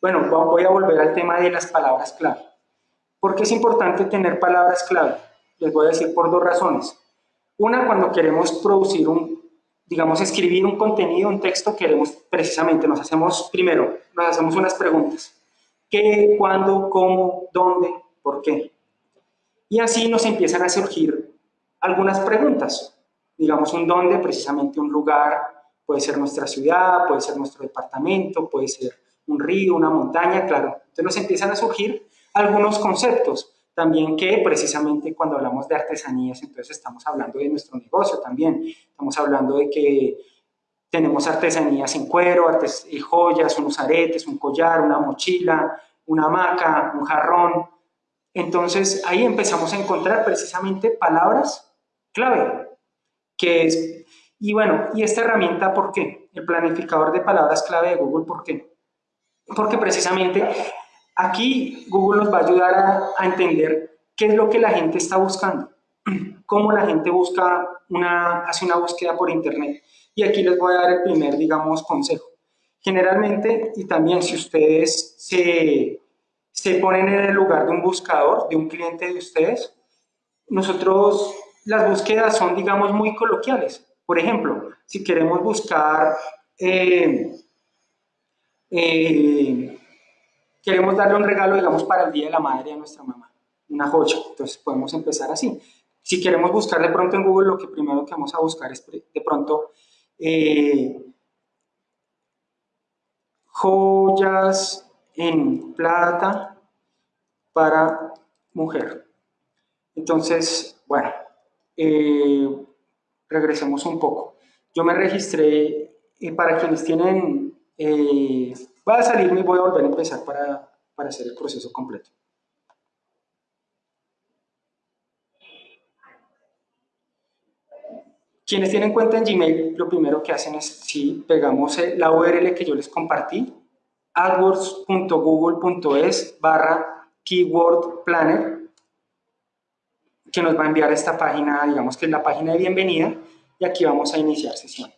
bueno, voy a volver al tema de las palabras clave. ¿Por qué es importante tener palabras clave? Les voy a decir por dos razones. Una, cuando queremos producir un, digamos, escribir un contenido, un texto, queremos precisamente, nos hacemos, primero, nos hacemos unas preguntas. ¿Qué, cuándo, cómo, dónde, por qué? Y así nos empiezan a surgir algunas preguntas. Digamos, un dónde, precisamente un lugar, puede ser nuestra ciudad, puede ser nuestro departamento, puede ser un río, una montaña, claro. Entonces nos empiezan a surgir algunos conceptos. También que precisamente cuando hablamos de artesanías, entonces estamos hablando de nuestro negocio también. Estamos hablando de que tenemos artesanías en cuero, artes, y joyas, unos aretes, un collar, una mochila, una hamaca, un jarrón. Entonces ahí empezamos a encontrar precisamente palabras clave, que es, y bueno, ¿y esta herramienta por qué? El planificador de palabras clave de Google, ¿por qué? Porque precisamente Aquí Google nos va a ayudar a, entender qué es lo que la gente está buscando, cómo la gente busca una, hace una búsqueda por internet. Y aquí les voy a dar el primer, digamos, consejo. Generalmente, y también si ustedes se, se ponen en el lugar de un buscador, de un cliente de ustedes, nosotros, las búsquedas son, digamos, muy coloquiales. Por ejemplo, si queremos buscar eh, eh, queremos darle un regalo, digamos, para el Día de la Madre a nuestra mamá, una joya. Entonces podemos empezar así. Si queremos buscar de pronto en Google, lo que primero que vamos a buscar es de pronto eh, joyas en plata para mujer. Entonces, bueno, eh, regresemos un poco. Yo me registré, eh, para quienes tienen Voy a salirme y voy a volver a empezar para, para hacer el proceso completo. Quienes tienen cuenta en Gmail, lo primero que hacen es, si pegamos la URL que yo les compartí, adwords.google.es barra keyword planner, que nos va a enviar a esta página, digamos que es la página de bienvenida, y aquí vamos a iniciar sesión.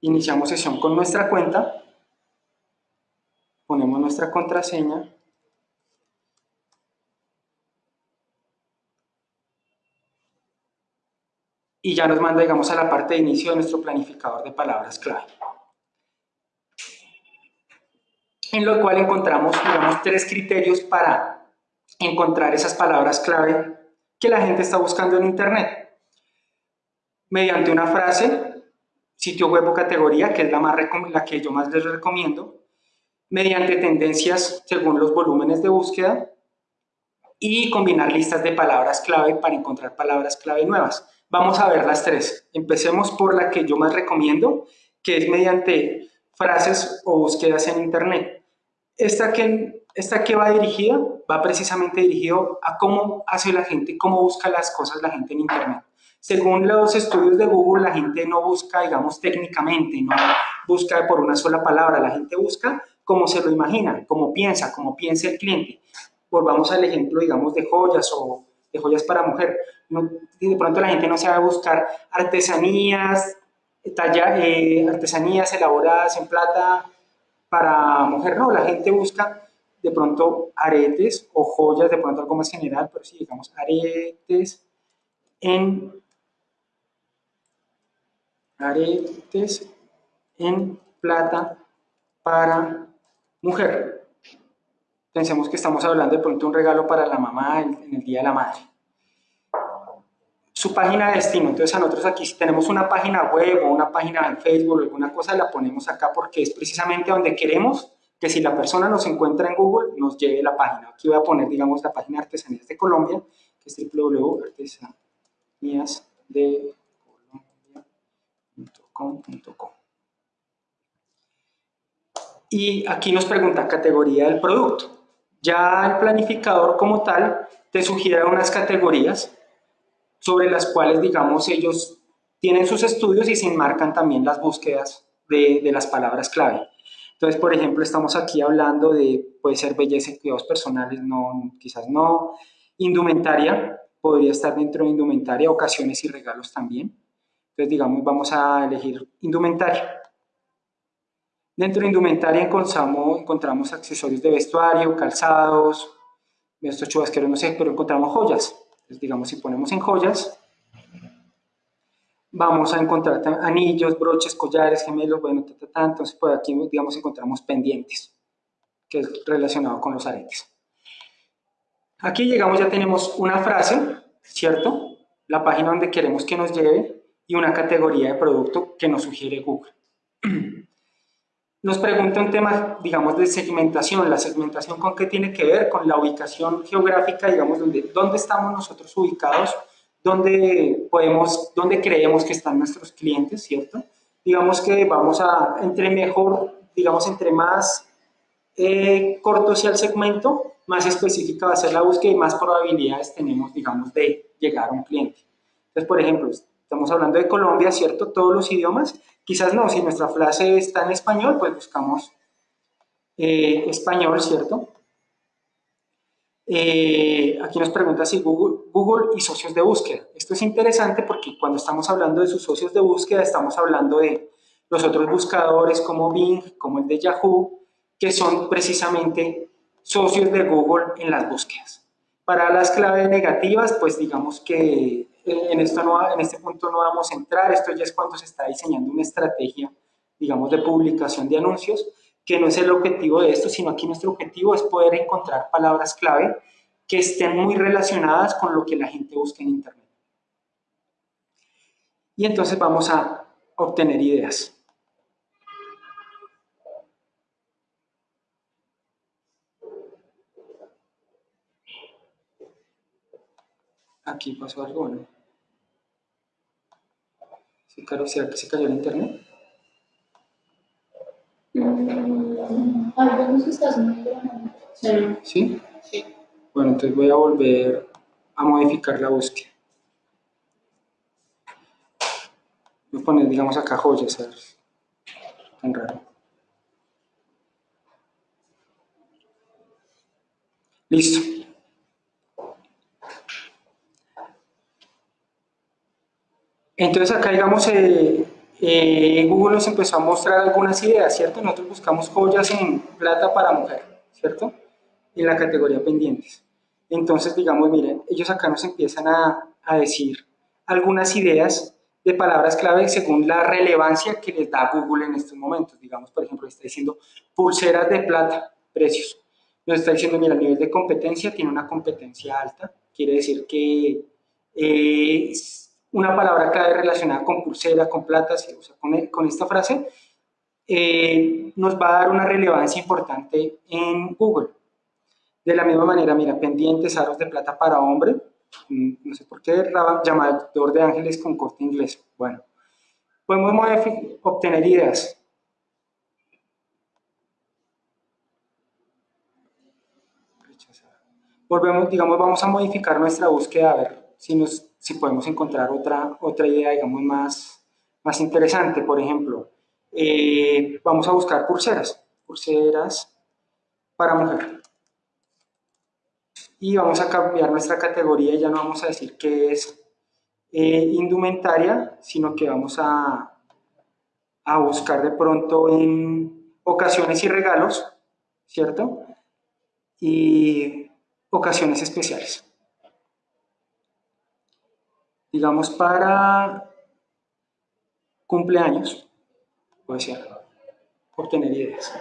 Iniciamos sesión con nuestra cuenta, ponemos nuestra contraseña, y ya nos manda, digamos, a la parte de inicio de nuestro planificador de palabras clave. En lo cual encontramos, digamos, tres criterios para encontrar esas palabras clave que la gente está buscando en Internet. Mediante una frase, sitio web o categoría, que es la, más la que yo más les recomiendo, mediante tendencias según los volúmenes de búsqueda y combinar listas de palabras clave para encontrar palabras clave nuevas. Vamos a ver las tres. Empecemos por la que yo más recomiendo, que es mediante frases o búsquedas en Internet. Esta que, esta que va dirigida, va precisamente dirigido a cómo hace la gente, cómo busca las cosas la gente en Internet. Según los estudios de Google, la gente no busca, digamos, técnicamente, no busca por una sola palabra, la gente busca como se lo imagina, como piensa, como piensa el cliente. Volvamos al ejemplo, digamos, de joyas o de joyas para mujer. de pronto la gente no se va a buscar artesanías, talla, eh, artesanías elaboradas en plata para mujer, no, la gente busca de pronto aretes o joyas, de pronto algo más general, pero sí, digamos, aretes en aretes en plata para mujer. Pensemos que estamos hablando de pronto un regalo para la mamá en, el Día de la Madre. Su página de destino, entonces a nosotros aquí si tenemos una página web o una página en Facebook o alguna cosa, la ponemos acá porque es precisamente donde queremos que si la persona nos encuentra en Google, nos lleve la página. Aquí voy a poner, digamos, la página Artesanías de Colombia, que es www.artesaníasdecolombia.com.co. Y aquí nos pregunta categoría del producto. Ya el planificador como tal te sugiere unas categorías sobre las cuales, digamos, ellos tienen sus estudios y se enmarcan también las búsquedas de, de las palabras clave. Entonces, por ejemplo, estamos aquí hablando de, puede ser belleza y cuidados personales, no, quizás no. Indumentaria, podría estar dentro de indumentaria, ocasiones y regalos también. Entonces, digamos, vamos a elegir indumentaria. Dentro de indumentaria encontramos, encontramos accesorios de vestuario, calzados, estos chubasqueros no sé, pero encontramos joyas. Entonces, digamos, si ponemos en joyas, vamos a encontrar anillos, broches, collares, gemelos, bueno, ta, entonces pues aquí, digamos, encontramos pendientes, que es relacionado con los aretes. Aquí llegamos, ya tenemos una frase, ¿cierto? La página donde queremos que nos lleve y una categoría de producto que nos sugiere Google. Nos pregunta un tema, digamos, de segmentación. ¿La segmentación con qué tiene que ver? Con la ubicación geográfica, digamos, donde, dónde estamos nosotros ubicados dónde podemos, dónde creemos que están nuestros clientes, ¿cierto? Digamos que vamos a, entre mejor, digamos, entre más eh, corto sea el segmento, más específica va a ser la búsqueda y más probabilidades tenemos, digamos, de llegar a un cliente. Entonces, por ejemplo, estamos hablando de Colombia, ¿cierto? Todos los idiomas, quizás no, si nuestra frase está en español, pues buscamos eh, español, ¿cierto? Eh, aquí nos pregunta si Google, Google y socios de búsqueda. Esto es interesante porque cuando estamos hablando de sus socios de búsqueda, estamos hablando de los otros buscadores como Bing, como el de Yahoo, que son precisamente socios de Google en las búsquedas. Para las claves negativas, pues digamos que eh, en, esto no, en este punto no vamos a entrar, esto ya es cuando se está diseñando una estrategia, digamos, de publicación de anuncios, que no es el objetivo de esto, sino aquí nuestro objetivo es poder encontrar palabras clave que estén muy relacionadas con lo que la gente busca en Internet. Y entonces vamos a obtener ideas. Aquí pasó algo, ¿no? ¿Será que se cayó el internet? ¿Sí? Sí. Bueno, entonces voy a volver a modificar la búsqueda. Voy a poner, digamos, acá joyas, ¿sabes? Tan raro. Listo. Entonces acá, digamos, eh, eh, Google nos empezó a mostrar algunas ideas, ¿cierto? Nosotros buscamos joyas en plata para mujer, ¿cierto? En la categoría pendientes. Entonces, digamos, miren, ellos acá nos empiezan a, decir algunas ideas de palabras clave según la relevancia que les da Google en estos momentos. Digamos, por ejemplo, está diciendo pulseras de plata, precios. Nos está diciendo, mira, el nivel de competencia tiene una competencia alta, quiere decir que eh, una palabra clave relacionada con pulsera, con plata, o sea, con, esta frase, eh, nos va a dar una relevancia importante en Google. De la misma manera, mira, pendientes, aros de plata para hombre, mm, no sé por qué, llamador de ángeles con corte inglés. Bueno, podemos obtener ideas. Volvemos, digamos, vamos a modificar nuestra búsqueda a ver si nos si podemos encontrar otra, otra idea, digamos, más, más interesante. Por ejemplo, eh, vamos a buscar pulseras para mujer. Y vamos a cambiar nuestra categoría, ya no vamos a decir que es eh, indumentaria, sino que vamos a, a buscar de pronto en ocasiones y regalos, ¿cierto? Y ocasiones especiales digamos, para cumpleaños, puede ser, obtener ideas.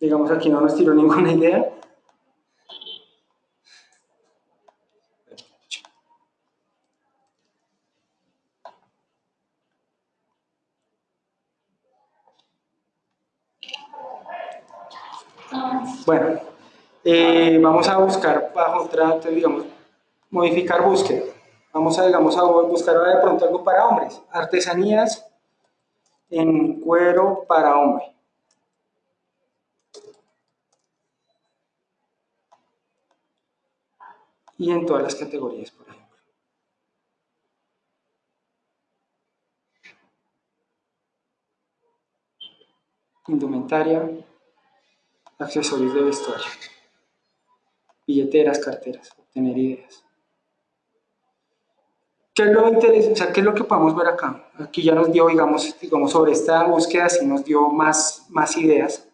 Digamos, aquí no nos tiró ninguna idea. Bueno, eh, vamos a buscar bajo otra, digamos, modificar búsqueda. Vamos a, digamos, a buscar ahora de pronto algo para hombres. Artesanías en cuero para hombre. Y en todas las categorías, por ejemplo. Indumentaria, accesorios de vestuario, billeteras, carteras, obtener ideas. ¿Qué es lo? O sea, ¿qué es lo que podemos ver acá? Aquí ya nos dio, digamos, digamos sobre esta búsqueda, sí nos dio más, más ideas.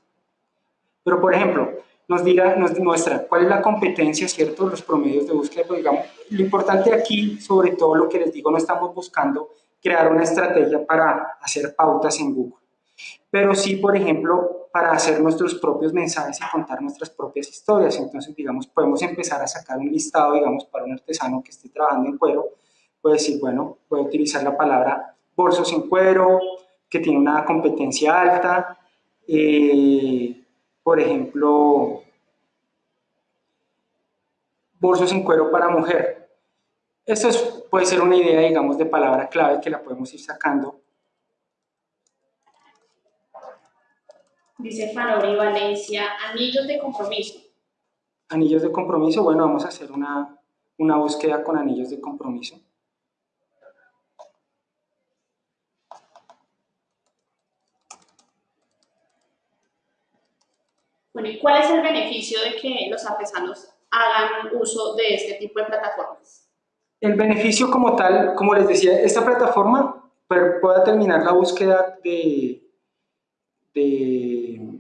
Pero, por ejemplo, nos, dirá, nos muestra cuál es la competencia, ¿cierto? Los promedios de búsqueda, pues, digamos, lo importante aquí, sobre todo lo que les digo, no estamos buscando crear una estrategia para hacer pautas en Google. Pero sí, por ejemplo, para hacer nuestros propios mensajes y contar nuestras propias historias. Entonces, digamos, podemos empezar a sacar un listado, digamos, para un artesano que esté trabajando en cuero, puede decir, bueno, puede utilizar la palabra bolsos en cuero, que tiene una competencia alta, eh, por ejemplo, bolsos en cuero para mujer. Esto puede ser una idea, digamos, de palabra clave que la podemos ir sacando. Dice Fanori Valencia, anillos de compromiso. Anillos de compromiso, bueno, vamos a hacer una, una búsqueda con anillos de compromiso. Bueno, ¿y cuál es el beneficio de que los artesanos hagan uso de este tipo de plataformas? El beneficio como tal, como les decía, esta plataforma puede terminar la búsqueda de, de,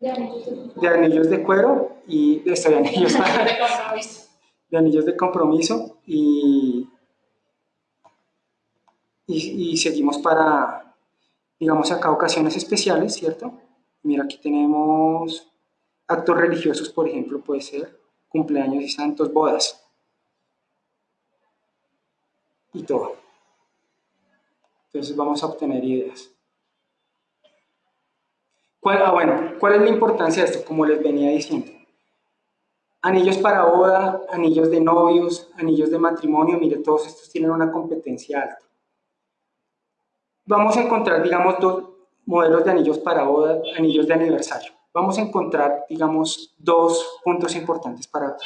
de, anillos de cuero y de, de anillos, de, compromiso. de anillos de compromiso y, y, y seguimos para, digamos acá, ocasiones especiales, ¿cierto? Mira, aquí tenemos actos religiosos, por ejemplo, puede ser cumpleaños y santos, bodas. Y todo. Entonces vamos a obtener ideas. ¿Cuál, ah, bueno, ¿cuál es la importancia de esto? Como les venía diciendo. Anillos para boda, anillos de novios, anillos de matrimonio, mire, todos estos tienen una competencia alta. Vamos a encontrar, digamos, dos, modelos de anillos para boda, anillos de aniversario. Vamos a encontrar, digamos, dos puntos importantes para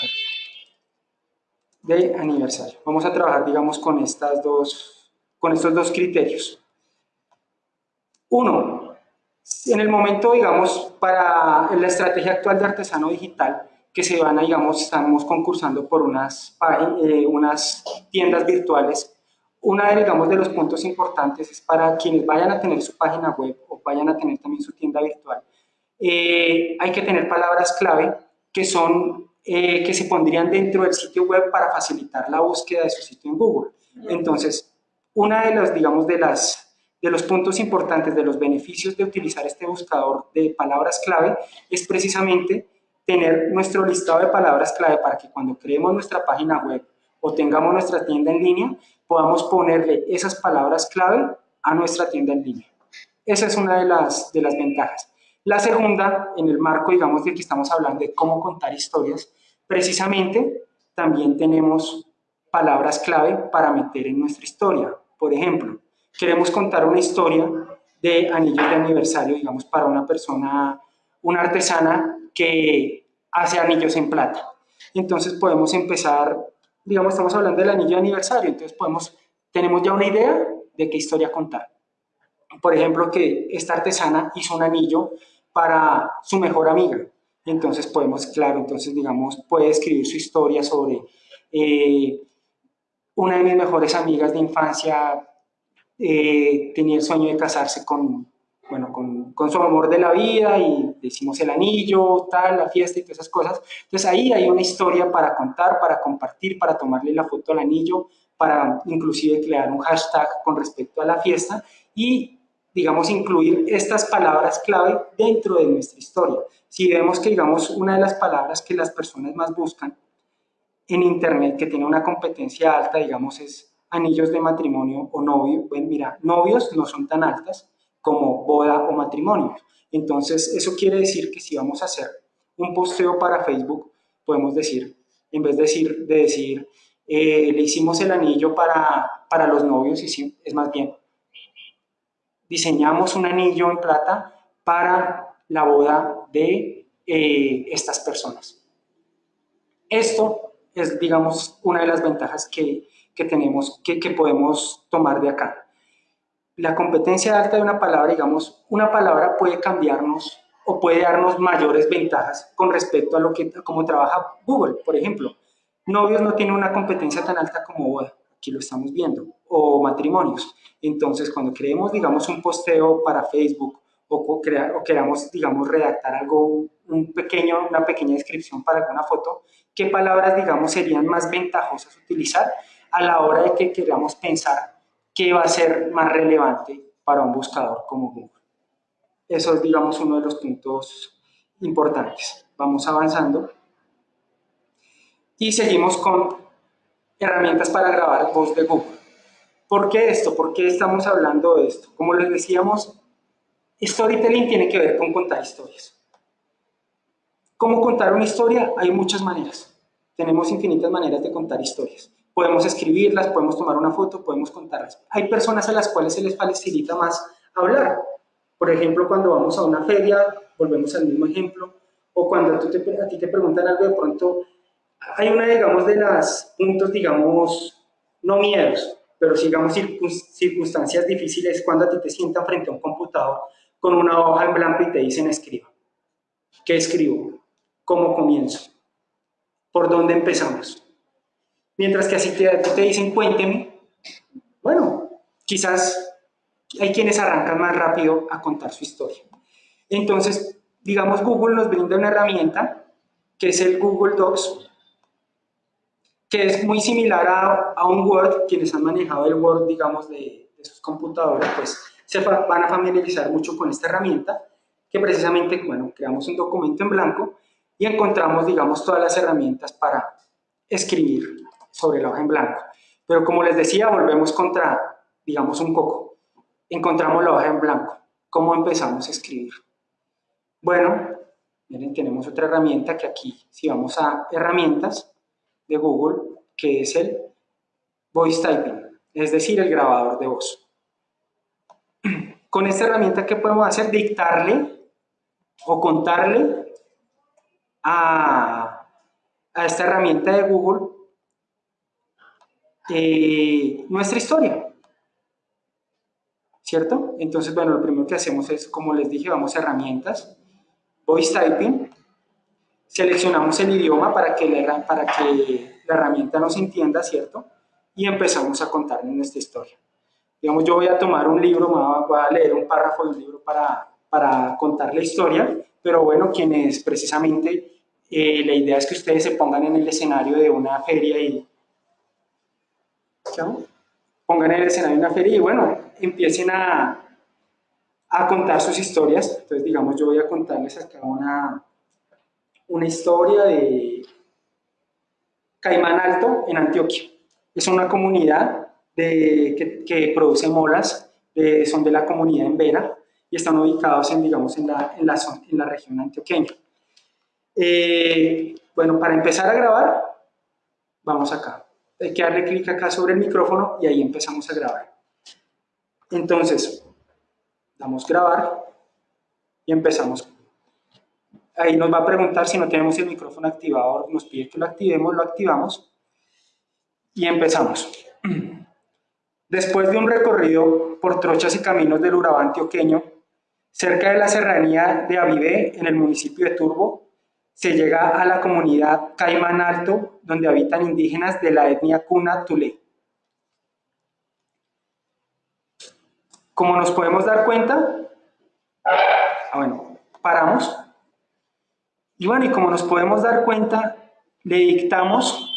de aniversario. Vamos a trabajar, digamos, con, estas dos, con estos dos criterios. Uno, en el momento, digamos, para la estrategia actual de artesano digital, que se van a, digamos, estamos concursando por unas, eh, unas tiendas virtuales una digamos, de los puntos importantes es para quienes vayan a tener su página web o vayan a tener también su tienda virtual. Eh, hay que tener palabras clave que son eh, que se pondrían dentro del sitio web para facilitar la búsqueda de su sitio en Google. Entonces, una de los, digamos, de las de los puntos importantes, de los beneficios de utilizar este buscador de palabras clave es precisamente tener nuestro listado de palabras clave para que cuando creemos nuestra página web o tengamos nuestra tienda en línea, podamos ponerle esas palabras clave a nuestra tienda en línea. Esa es una de las, de las ventajas. La segunda, en el marco, digamos, de que estamos hablando de cómo contar historias, precisamente también tenemos palabras clave para meter en nuestra historia. Por ejemplo, queremos contar una historia de anillos de aniversario, digamos, para una persona, una artesana que hace anillos en plata. Entonces podemos empezar digamos, estamos hablando del anillo de aniversario, entonces podemos, tenemos ya una idea de qué historia contar. Por ejemplo, que esta artesana hizo un anillo para su mejor amiga. Entonces podemos, claro, entonces digamos, puede escribir su historia sobre eh, una de mis mejores amigas de infancia eh, tenía el sueño de casarse con, bueno, con, con, su amor de la vida y decimos el anillo, tal, la fiesta y todas esas cosas. Entonces ahí hay una historia para contar, para compartir, para tomarle la foto al anillo, para inclusive crear un hashtag con respecto a la fiesta y, digamos, incluir estas palabras clave dentro de nuestra historia. Si vemos que, digamos, una de las palabras que las personas más buscan en Internet, que tiene una competencia alta, digamos, es anillos de matrimonio o novio, bueno, mira, novios no son tan altas, como boda o matrimonio. Entonces, eso quiere decir que si vamos a hacer un posteo para Facebook, podemos decir, en vez de decir, de decir eh, le hicimos el anillo para, para los novios, y es más bien, diseñamos un anillo en plata para la boda de eh, estas personas. Esto es, digamos, una de las ventajas que, que tenemos, que, que podemos tomar de acá la competencia alta de una palabra, digamos, una palabra puede cambiarnos o puede darnos mayores ventajas con respecto a lo que, como trabaja Google, por ejemplo. Novios no tienen una competencia tan alta como boda, aquí lo estamos viendo, o matrimonios. Entonces, cuando creemos, digamos, un posteo para Facebook o, crear, o queramos, digamos, redactar algo, un pequeño, una pequeña descripción para alguna foto, ¿qué palabras, digamos, serían más ventajosas utilizar a la hora de que queramos pensar qué va a ser más relevante para un buscador como Google. Eso es, digamos, uno de los puntos importantes. Vamos avanzando. Y seguimos con herramientas para grabar voz de Google. ¿Por qué esto? ¿Por qué estamos hablando de esto? Como les decíamos, storytelling tiene que ver con contar historias. ¿Cómo contar una historia? Hay muchas maneras. Tenemos infinitas maneras de contar historias. Podemos escribirlas, podemos tomar una foto, podemos contarlas. Hay personas a las cuales se les facilita más hablar. Por ejemplo, cuando vamos a una feria, volvemos al mismo ejemplo, o cuando te, a ti te preguntan algo, de pronto hay una, digamos, de las puntos, digamos, no miedos, pero digamos circunstancias difíciles cuando a ti te sientan frente a un computador con una hoja en blanco y te dicen escriba. ¿Qué escribo? ¿Cómo comienzo? ¿Por dónde empezamos? Mientras que así te, te dicen, cuénteme, bueno, quizás hay quienes arrancan más rápido a contar su historia. Entonces, digamos, Google nos brinda una herramienta que es el Google Docs, que es muy similar a, un Word, quienes han manejado el Word, digamos, de, sus computadores, pues se van a familiarizar mucho con esta herramienta, que precisamente, bueno, creamos un documento en blanco y encontramos, digamos, todas las herramientas para escribir sobre la hoja en blanco. Pero como les decía, volvemos contra, digamos, un coco. Encontramos la hoja en blanco. ¿Cómo empezamos a escribir? Bueno, miren, tenemos otra herramienta que aquí, si vamos a herramientas de Google, que es el Voice Typing, es decir, el grabador de voz. Con esta herramienta, ¿qué podemos hacer? Dictarle o contarle a, a esta herramienta de Google eh, nuestra historia. ¿Cierto? Entonces, bueno, lo primero que hacemos es, como les dije, vamos a herramientas, voice typing, seleccionamos el idioma para que la, herramienta nos entienda, ¿cierto? Y empezamos a contar nuestra historia. Digamos, yo voy a tomar un libro, voy a leer un párrafo de un libro para, para contar la historia, pero bueno, quienes precisamente, eh, la idea es que ustedes se pongan en el escenario de una feria y pongan el escenario en una feria y bueno, empiecen a, a contar sus historias. Entonces, digamos, yo voy a contarles acá una, una historia de Caimán Alto en Antioquia. Es una comunidad de, que, produce molas, son de la comunidad en Vera y están ubicados en, digamos, en, la, en, la, en la región antioqueña. Eh, bueno, para empezar a grabar, vamos acá hay que darle clic acá sobre el micrófono y ahí empezamos a grabar. Entonces, damos grabar y empezamos. Ahí nos va a preguntar si no tenemos el micrófono activado, nos pide que lo activemos, lo activamos y empezamos. Después de un recorrido por trochas y caminos del Urabá antioqueño, cerca de la serranía de Avivé, en el municipio de Turbo, se llega a la comunidad Caimán Alto, donde habitan indígenas de la etnia Cuna Tulé. Como nos podemos dar cuenta, ah, bueno, paramos. Y bueno, y como nos podemos dar cuenta, le dictamos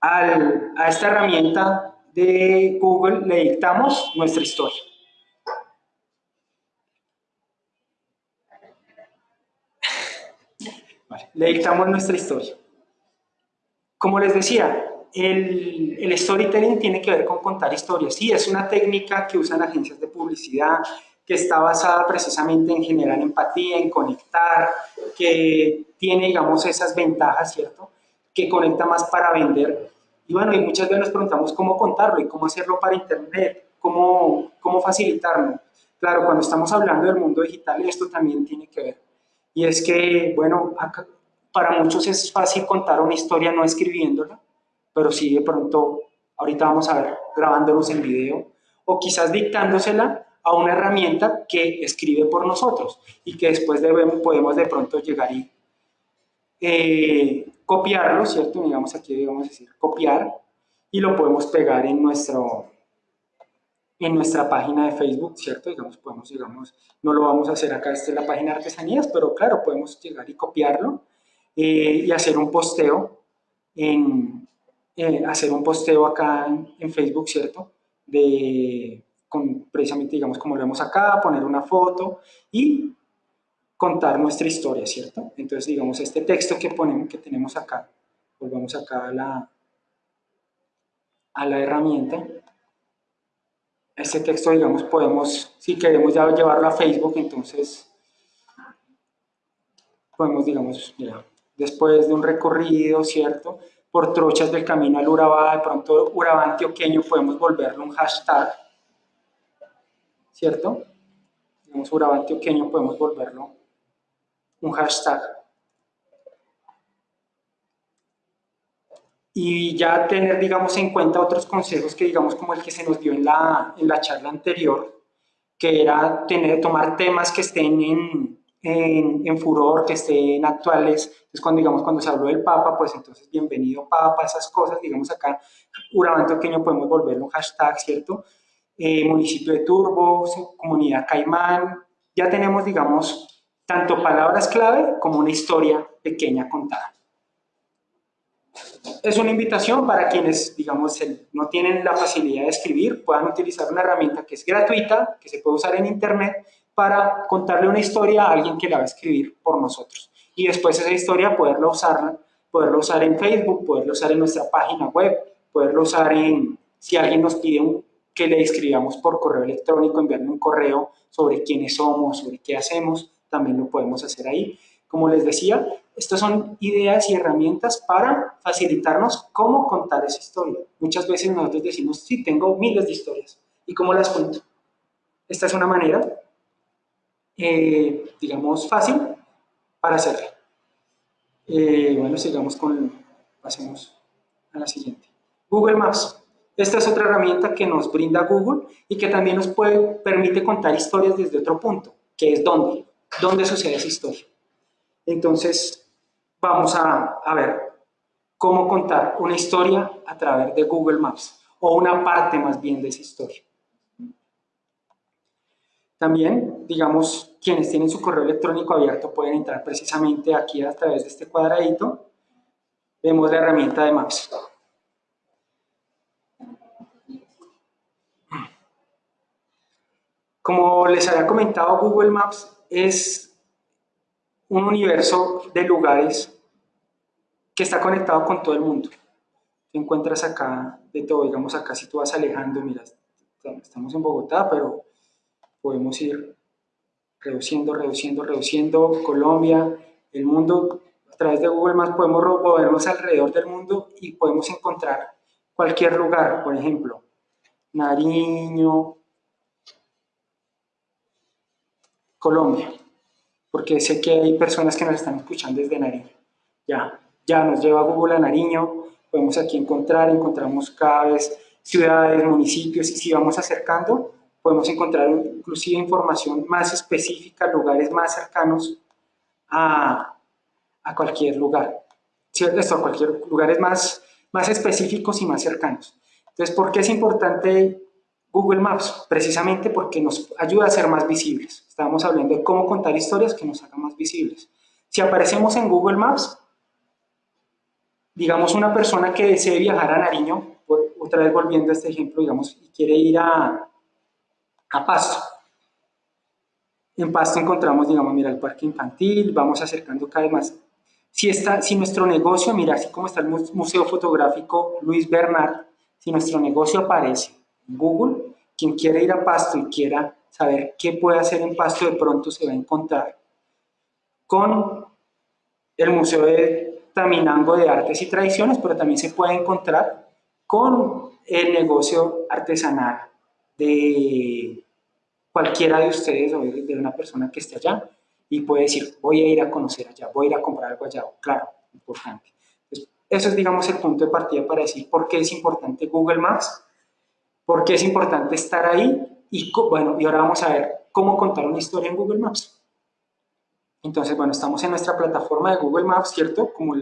a esta herramienta de Google, le dictamos nuestra historia. Le dictamos nuestra historia. Como les decía, el, el, storytelling tiene que ver con contar historias. Sí, es una técnica que usan agencias de publicidad, que está basada precisamente en generar empatía, en conectar, que tiene, digamos, esas ventajas, ¿cierto? Que conecta más para vender. Y bueno, y muchas veces nos preguntamos cómo contarlo y cómo hacerlo para Internet, cómo, cómo facilitarlo. Claro, cuando estamos hablando del mundo digital, esto también tiene que ver. Y es que, bueno, para muchos es fácil contar una historia no escribiéndola, pero sí de pronto, ahorita vamos a ver, grabándonos en video, o quizás dictándosela a una herramienta que escribe por nosotros y que después debemos, podemos de pronto llegar y eh, copiarlo, ¿cierto? Digamos aquí, digamos decir, copiar y lo podemos pegar en nuestro, en nuestra página de Facebook, ¿cierto? Digamos, podemos, digamos, no lo vamos a hacer acá, esta es la página de artesanías, pero claro, podemos llegar y copiarlo eh, y hacer un posteo en, eh, hacer un posteo acá en, Facebook, ¿cierto? De, con, precisamente, digamos, como lo vemos acá, poner una foto y contar nuestra historia, ¿cierto? Entonces, digamos, este texto que que tenemos acá, volvamos acá a la, a la herramienta, este texto, digamos, podemos, si queremos ya llevarlo a Facebook, entonces podemos, digamos, mira, después de un recorrido, ¿cierto? Por trochas del camino al Urabá, de pronto Urabá antioqueño, podemos volverlo un hashtag, ¿cierto? Digamos, Urabá antioqueño, podemos volverlo un hashtag. y ya tener, digamos, en cuenta otros consejos que, digamos, como el que se nos dio en la, en la charla anterior, que era tener, tomar temas que estén en, en, en, furor, que estén actuales. Entonces, cuando, digamos, cuando se habló del Papa, pues entonces, bienvenido Papa, esas cosas, digamos, acá, Urabán Pequeño podemos volverlo un hashtag, ¿cierto? Eh, municipio de Turbo, comunidad Caimán, ya tenemos, digamos, tanto palabras clave como una historia pequeña contada es una invitación para quienes, digamos, no tienen la facilidad de escribir, puedan utilizar una herramienta que es gratuita, que se puede usar en internet, para contarle una historia a alguien que la va a escribir por nosotros. Y después esa historia poderla usar, poderla usar en Facebook, poderla usar en nuestra página web, poderla usar en, si alguien nos pide que le escribamos por correo electrónico, enviarle un correo sobre quiénes somos, sobre qué hacemos, también lo podemos hacer ahí. Como les decía, estas son ideas y herramientas para facilitarnos cómo contar esa historia. Muchas veces nosotros decimos, sí, tengo miles de historias. ¿Y cómo las cuento? Esta es una manera, eh, digamos, fácil para hacerlo. Eh, bueno, sigamos con, pasemos a la siguiente. Google Maps. Esta es otra herramienta que nos brinda Google y que también nos puede, permite contar historias desde otro punto, que es dónde, dónde sucede esa historia. Entonces, vamos a, ver cómo contar una historia a través de Google Maps, o una parte más bien de esa historia. También, digamos, quienes tienen su correo electrónico abierto pueden entrar precisamente aquí a través de este cuadradito. Vemos la herramienta de Maps. Como les había comentado, Google Maps es un universo de lugares que está conectado con todo el mundo. Te encuentras acá de todo, digamos acá si tú vas alejando, mira, estamos en Bogotá, pero podemos ir reduciendo, reduciendo, reduciendo, Colombia, el mundo, a través de Google Maps podemos movernos alrededor del mundo y podemos encontrar cualquier lugar, por ejemplo, Nariño, Colombia porque sé que hay personas que nos están escuchando desde Nariño. Ya, ya nos lleva Google a Nariño, podemos aquí encontrar, encontramos cada vez ciudades, municipios, y si vamos acercando, podemos encontrar inclusive información más específica, lugares más cercanos a, a cualquier lugar, ¿cierto? Cualquier lugares más, más específicos y más cercanos. Entonces, ¿por qué es importante Google Maps, precisamente porque nos ayuda a ser más visibles. Estábamos hablando de cómo contar historias que nos hagan más visibles. Si aparecemos en Google Maps, digamos una persona que desee viajar a Nariño, otra vez volviendo a este ejemplo, digamos, y quiere ir a, a Pasto. En Pasto encontramos, digamos, mira, el parque infantil, vamos acercando cada vez más. Si, está, si nuestro negocio, mira, así como está el Museo Fotográfico Luis Bernard, si nuestro negocio aparece Google, quien quiera ir a Pasto y quiera saber qué puede hacer en Pasto, de pronto se va a encontrar con el Museo de Taminango de Artes y Tradiciones, pero también se puede encontrar con el negocio artesanal de cualquiera de ustedes o de una persona que esté allá y puede decir, voy a ir a conocer allá, voy a ir a comprar algo allá, claro, importante. eso es, digamos, el punto de partida para decir por qué es importante Google Maps, por qué es importante estar ahí y, bueno, y ahora vamos a ver cómo contar una historia en Google Maps. Entonces, bueno, estamos en nuestra plataforma de Google Maps, ¿cierto? Como,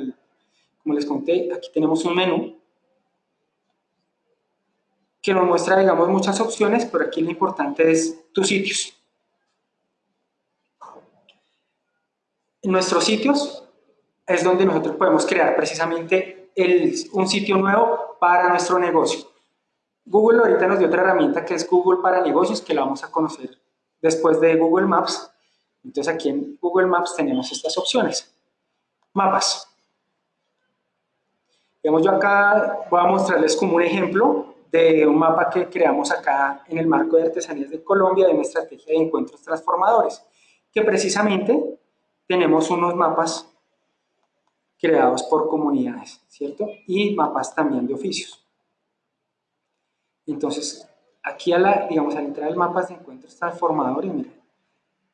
como les conté, aquí tenemos un menú que nos muestra, digamos, muchas opciones, pero aquí lo importante es tus sitios. Nuestros sitios es donde nosotros podemos crear precisamente un sitio nuevo para nuestro negocio. Google ahorita nos dio otra herramienta que es Google para negocios, que la vamos a conocer después de Google Maps. Entonces aquí en Google Maps tenemos estas opciones. Mapas. Digamos, yo acá voy a mostrarles como un ejemplo de un mapa que creamos acá en el marco de Artesanías de Colombia de una estrategia de encuentros transformadores, que precisamente tenemos unos mapas creados por comunidades, ¿cierto? Y mapas también de oficios. Entonces, aquí a la, digamos, al entrar al mapas de encuentros transformadores, mira,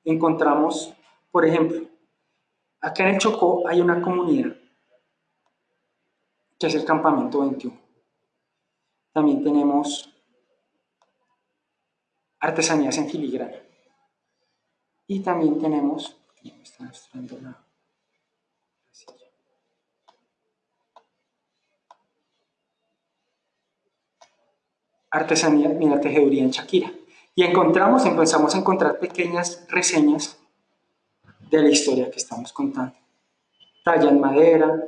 encontramos, por ejemplo, acá en el Chocó hay una comunidad que es el Campamento 21. También tenemos artesanías en filigrana. Y también tenemos, artesanía, mira, tejeduría en Shakira. Y encontramos, empezamos a encontrar pequeñas reseñas de la historia que estamos contando. Talla en madera,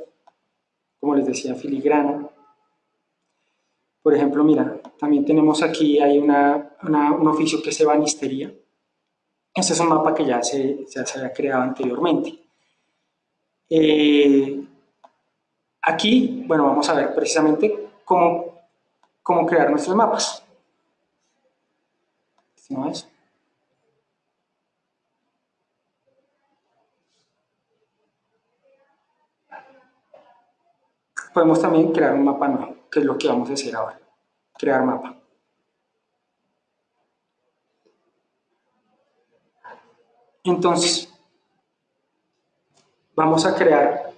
como les decía, filigrana, por ejemplo, mira, también tenemos aquí, hay un oficio que es ebanistería. Este es un mapa que ya se, se había creado anteriormente. Eh, aquí, bueno, vamos a ver precisamente cómo, cómo crear nuestros mapas. ¿No es? Podemos también crear un mapa nuevo que es lo que vamos a hacer ahora, crear mapa. Entonces, vamos a crear,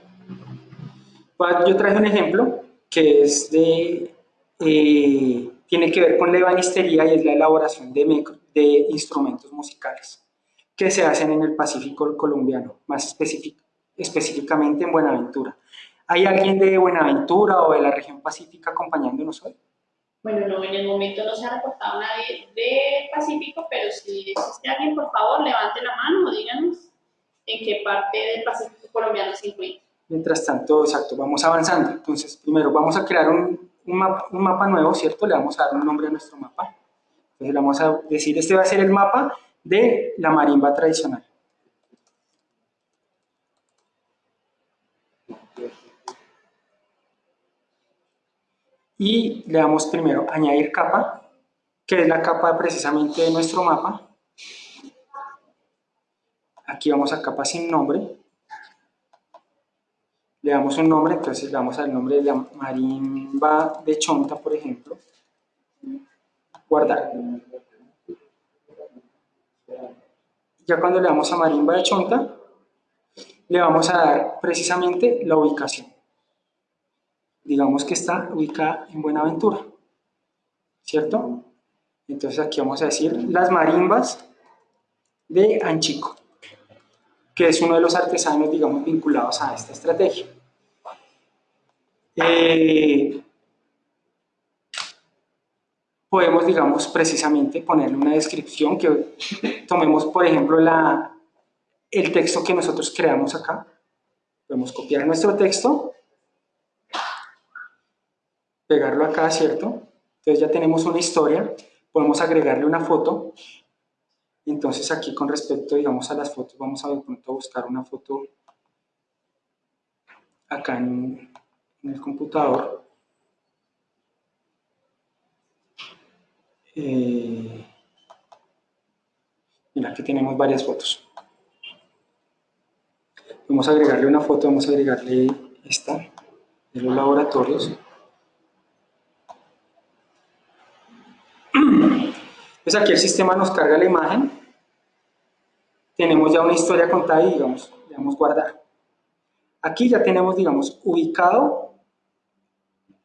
yo traje un ejemplo que es de, eh, tiene que ver con la ebanistería y es la elaboración de, de instrumentos musicales que se hacen en el Pacífico colombiano, más específicamente en Buenaventura. ¿Hay alguien de Buenaventura o de la región pacífica acompañándonos hoy? Bueno, no, en el momento no se ha reportado nadie de Pacífico, pero si existe alguien, por favor, levante la mano o díganos en qué parte del Pacífico colombiano se encuentra. Mientras tanto, exacto, vamos avanzando. Entonces, primero vamos a crear un, un, mapa, un mapa nuevo, ¿cierto? Le vamos a dar un nombre a nuestro mapa. Entonces, le vamos a decir, este va a ser el mapa de la marimba tradicional. Y le damos primero añadir capa, que es la capa precisamente de nuestro mapa. Aquí vamos a capa sin nombre. Le damos un nombre, entonces le damos al nombre de la marimba de Chonta, por ejemplo. Guardar. Ya cuando le damos a marimba de Chonta, le vamos a dar precisamente la ubicación digamos que está ubicada en Buenaventura, ¿cierto? Entonces aquí vamos a decir las marimbas de Anchico, que es uno de los artesanos, digamos, vinculados a esta estrategia. Eh, podemos, digamos, precisamente ponerle una descripción que tomemos, por ejemplo, la, el texto que nosotros creamos acá. Podemos copiar nuestro texto pegarlo acá, ¿cierto? Entonces ya tenemos una historia, podemos agregarle una foto, entonces aquí con respecto, digamos, a las fotos, vamos a de pronto buscar una foto acá en, el computador. Eh, Mira, aquí tenemos varias fotos. Vamos a agregarle una foto, vamos a agregarle esta de los laboratorios. Pues aquí el sistema nos carga la imagen. Tenemos ya una historia contada y digamos, le damos guardar. Aquí ya tenemos, digamos, ubicado,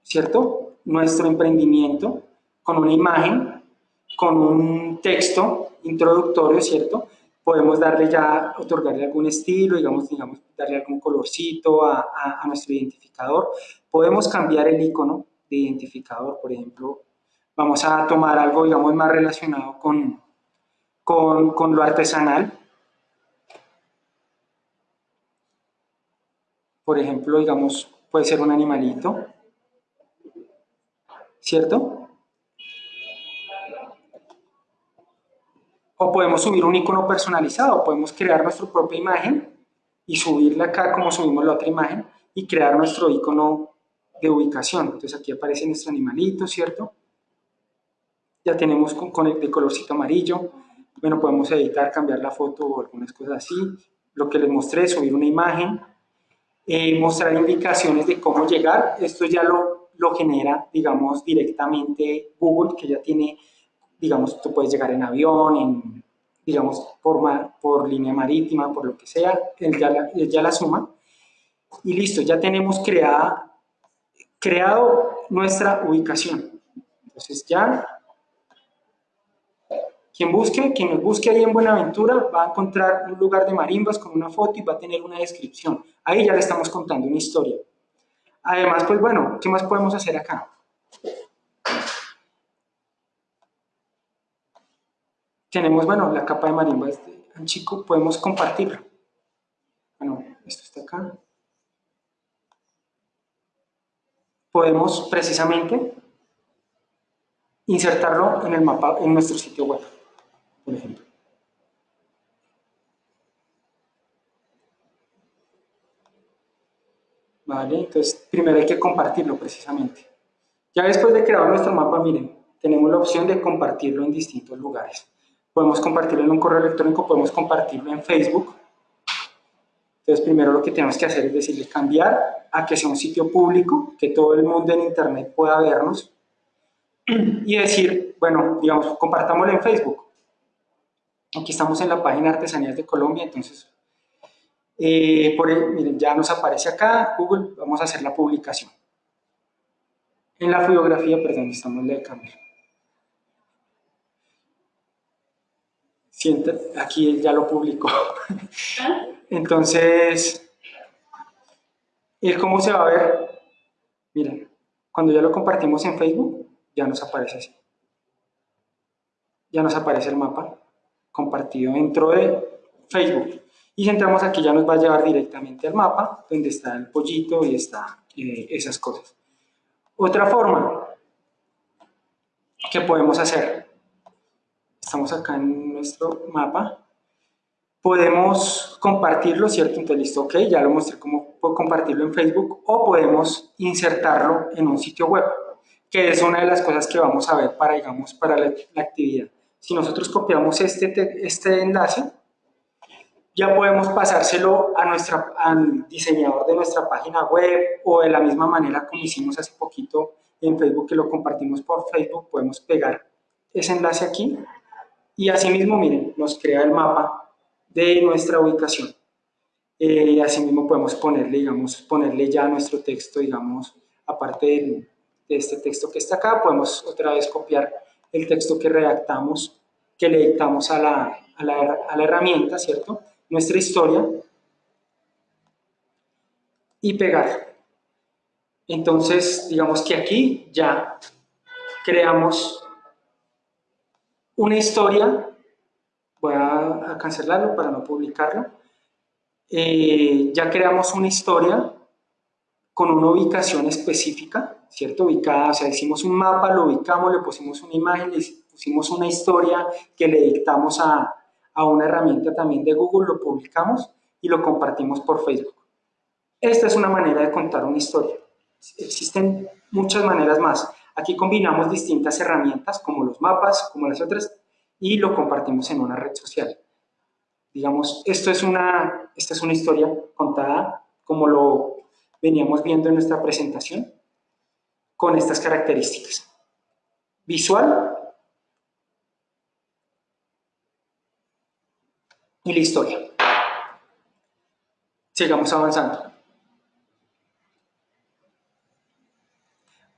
¿cierto? Nuestro emprendimiento con una imagen, con un texto introductorio, ¿cierto? Podemos darle ya, otorgarle algún estilo, digamos, digamos darle algún colorcito a, nuestro identificador. Podemos cambiar el icono de identificador, por ejemplo, vamos a tomar algo, digamos, más relacionado con, con, con lo artesanal. Por ejemplo, digamos, puede ser un animalito, ¿cierto? O podemos subir un icono personalizado, podemos crear nuestra propia imagen y subirla acá como subimos la otra imagen y crear nuestro icono de ubicación. Entonces aquí aparece nuestro animalito, ¿cierto? Ya tenemos con, el de colorcito amarillo. Bueno, podemos editar, cambiar la foto o algunas cosas así. Lo que les mostré, subir una imagen, eh, mostrar indicaciones de cómo llegar. Esto ya lo, lo genera, digamos, directamente Google, que ya tiene, digamos, tú puedes llegar en avión, en, digamos, por, por línea marítima, por lo que sea, él ya, la, ya la suma. Y listo, ya tenemos creada, creado nuestra ubicación. Entonces ya, quien busque, quien nos busque ahí en Buenaventura va a encontrar un lugar de marimbas con una foto y va a tener una descripción. Ahí ya le estamos contando una historia. Además, pues bueno, ¿qué más podemos hacer acá? tenemos, bueno, la capa de marimba este chico, podemos compartirlo. Bueno, esto está acá. Podemos precisamente insertarlo en el mapa, en nuestro sitio web, por ejemplo. Vale, entonces primero hay que compartirlo precisamente. Ya después de crear nuestro mapa, miren, tenemos la opción de compartirlo en distintos lugares podemos compartirlo en un correo electrónico, podemos compartirlo en Facebook. Entonces, primero lo que tenemos que hacer es decirle cambiar a que sea un sitio público, que todo el mundo en Internet pueda vernos, y decir, bueno, digamos, compartámoslo en Facebook. Aquí estamos en la página Artesanías de Colombia, entonces, eh, miren, ya nos aparece acá, Google, vamos a hacer la publicación. En la fotografía, perdón, estamos en la de cámara. aquí él ya lo publicó. Entonces, ¿y cómo se va a ver? Miren, cuando ya lo compartimos en Facebook, ya nos aparece así. Ya nos aparece el mapa compartido dentro de Facebook. Y si entramos aquí ya nos va a llevar directamente al mapa, donde está el pollito y está eh, esas cosas. Otra forma que podemos hacer estamos acá en nuestro mapa, podemos compartirlo, ¿cierto? Entonces, listo, ok, ya lo mostré cómo compartirlo en Facebook, o podemos insertarlo en un sitio web, que es una de las cosas que vamos a ver para, digamos, para la, actividad. Si nosotros copiamos este, este enlace, ya podemos pasárselo a nuestra, al diseñador de nuestra página web o de la misma manera como hicimos hace poquito en Facebook, que lo compartimos por Facebook, podemos pegar ese enlace aquí y asimismo, miren, nos crea el mapa de nuestra ubicación. Eh, asimismo podemos ponerle, digamos, ponerle ya nuestro texto, digamos, aparte de, este texto que está acá, podemos otra vez copiar el texto que redactamos, que le dictamos a la, a la, a la herramienta, ¿cierto? Nuestra historia y pegar. Entonces, digamos que aquí ya creamos una historia, voy a, cancelarlo para no publicarlo, eh, ya creamos una historia con una ubicación específica, ¿cierto? Ubicada, o sea, hicimos un mapa, lo ubicamos, le pusimos una imagen, le pusimos una historia que le dictamos a, a una herramienta también de Google, lo publicamos y lo compartimos por Facebook. Esta es una manera de contar una historia. Existen muchas maneras más. Aquí combinamos distintas herramientas como los mapas, como las otras, y lo compartimos en una red social. Digamos, esto es una, esta es una historia contada como lo veníamos viendo en nuestra presentación, con estas características. Visual y la historia. Sigamos avanzando.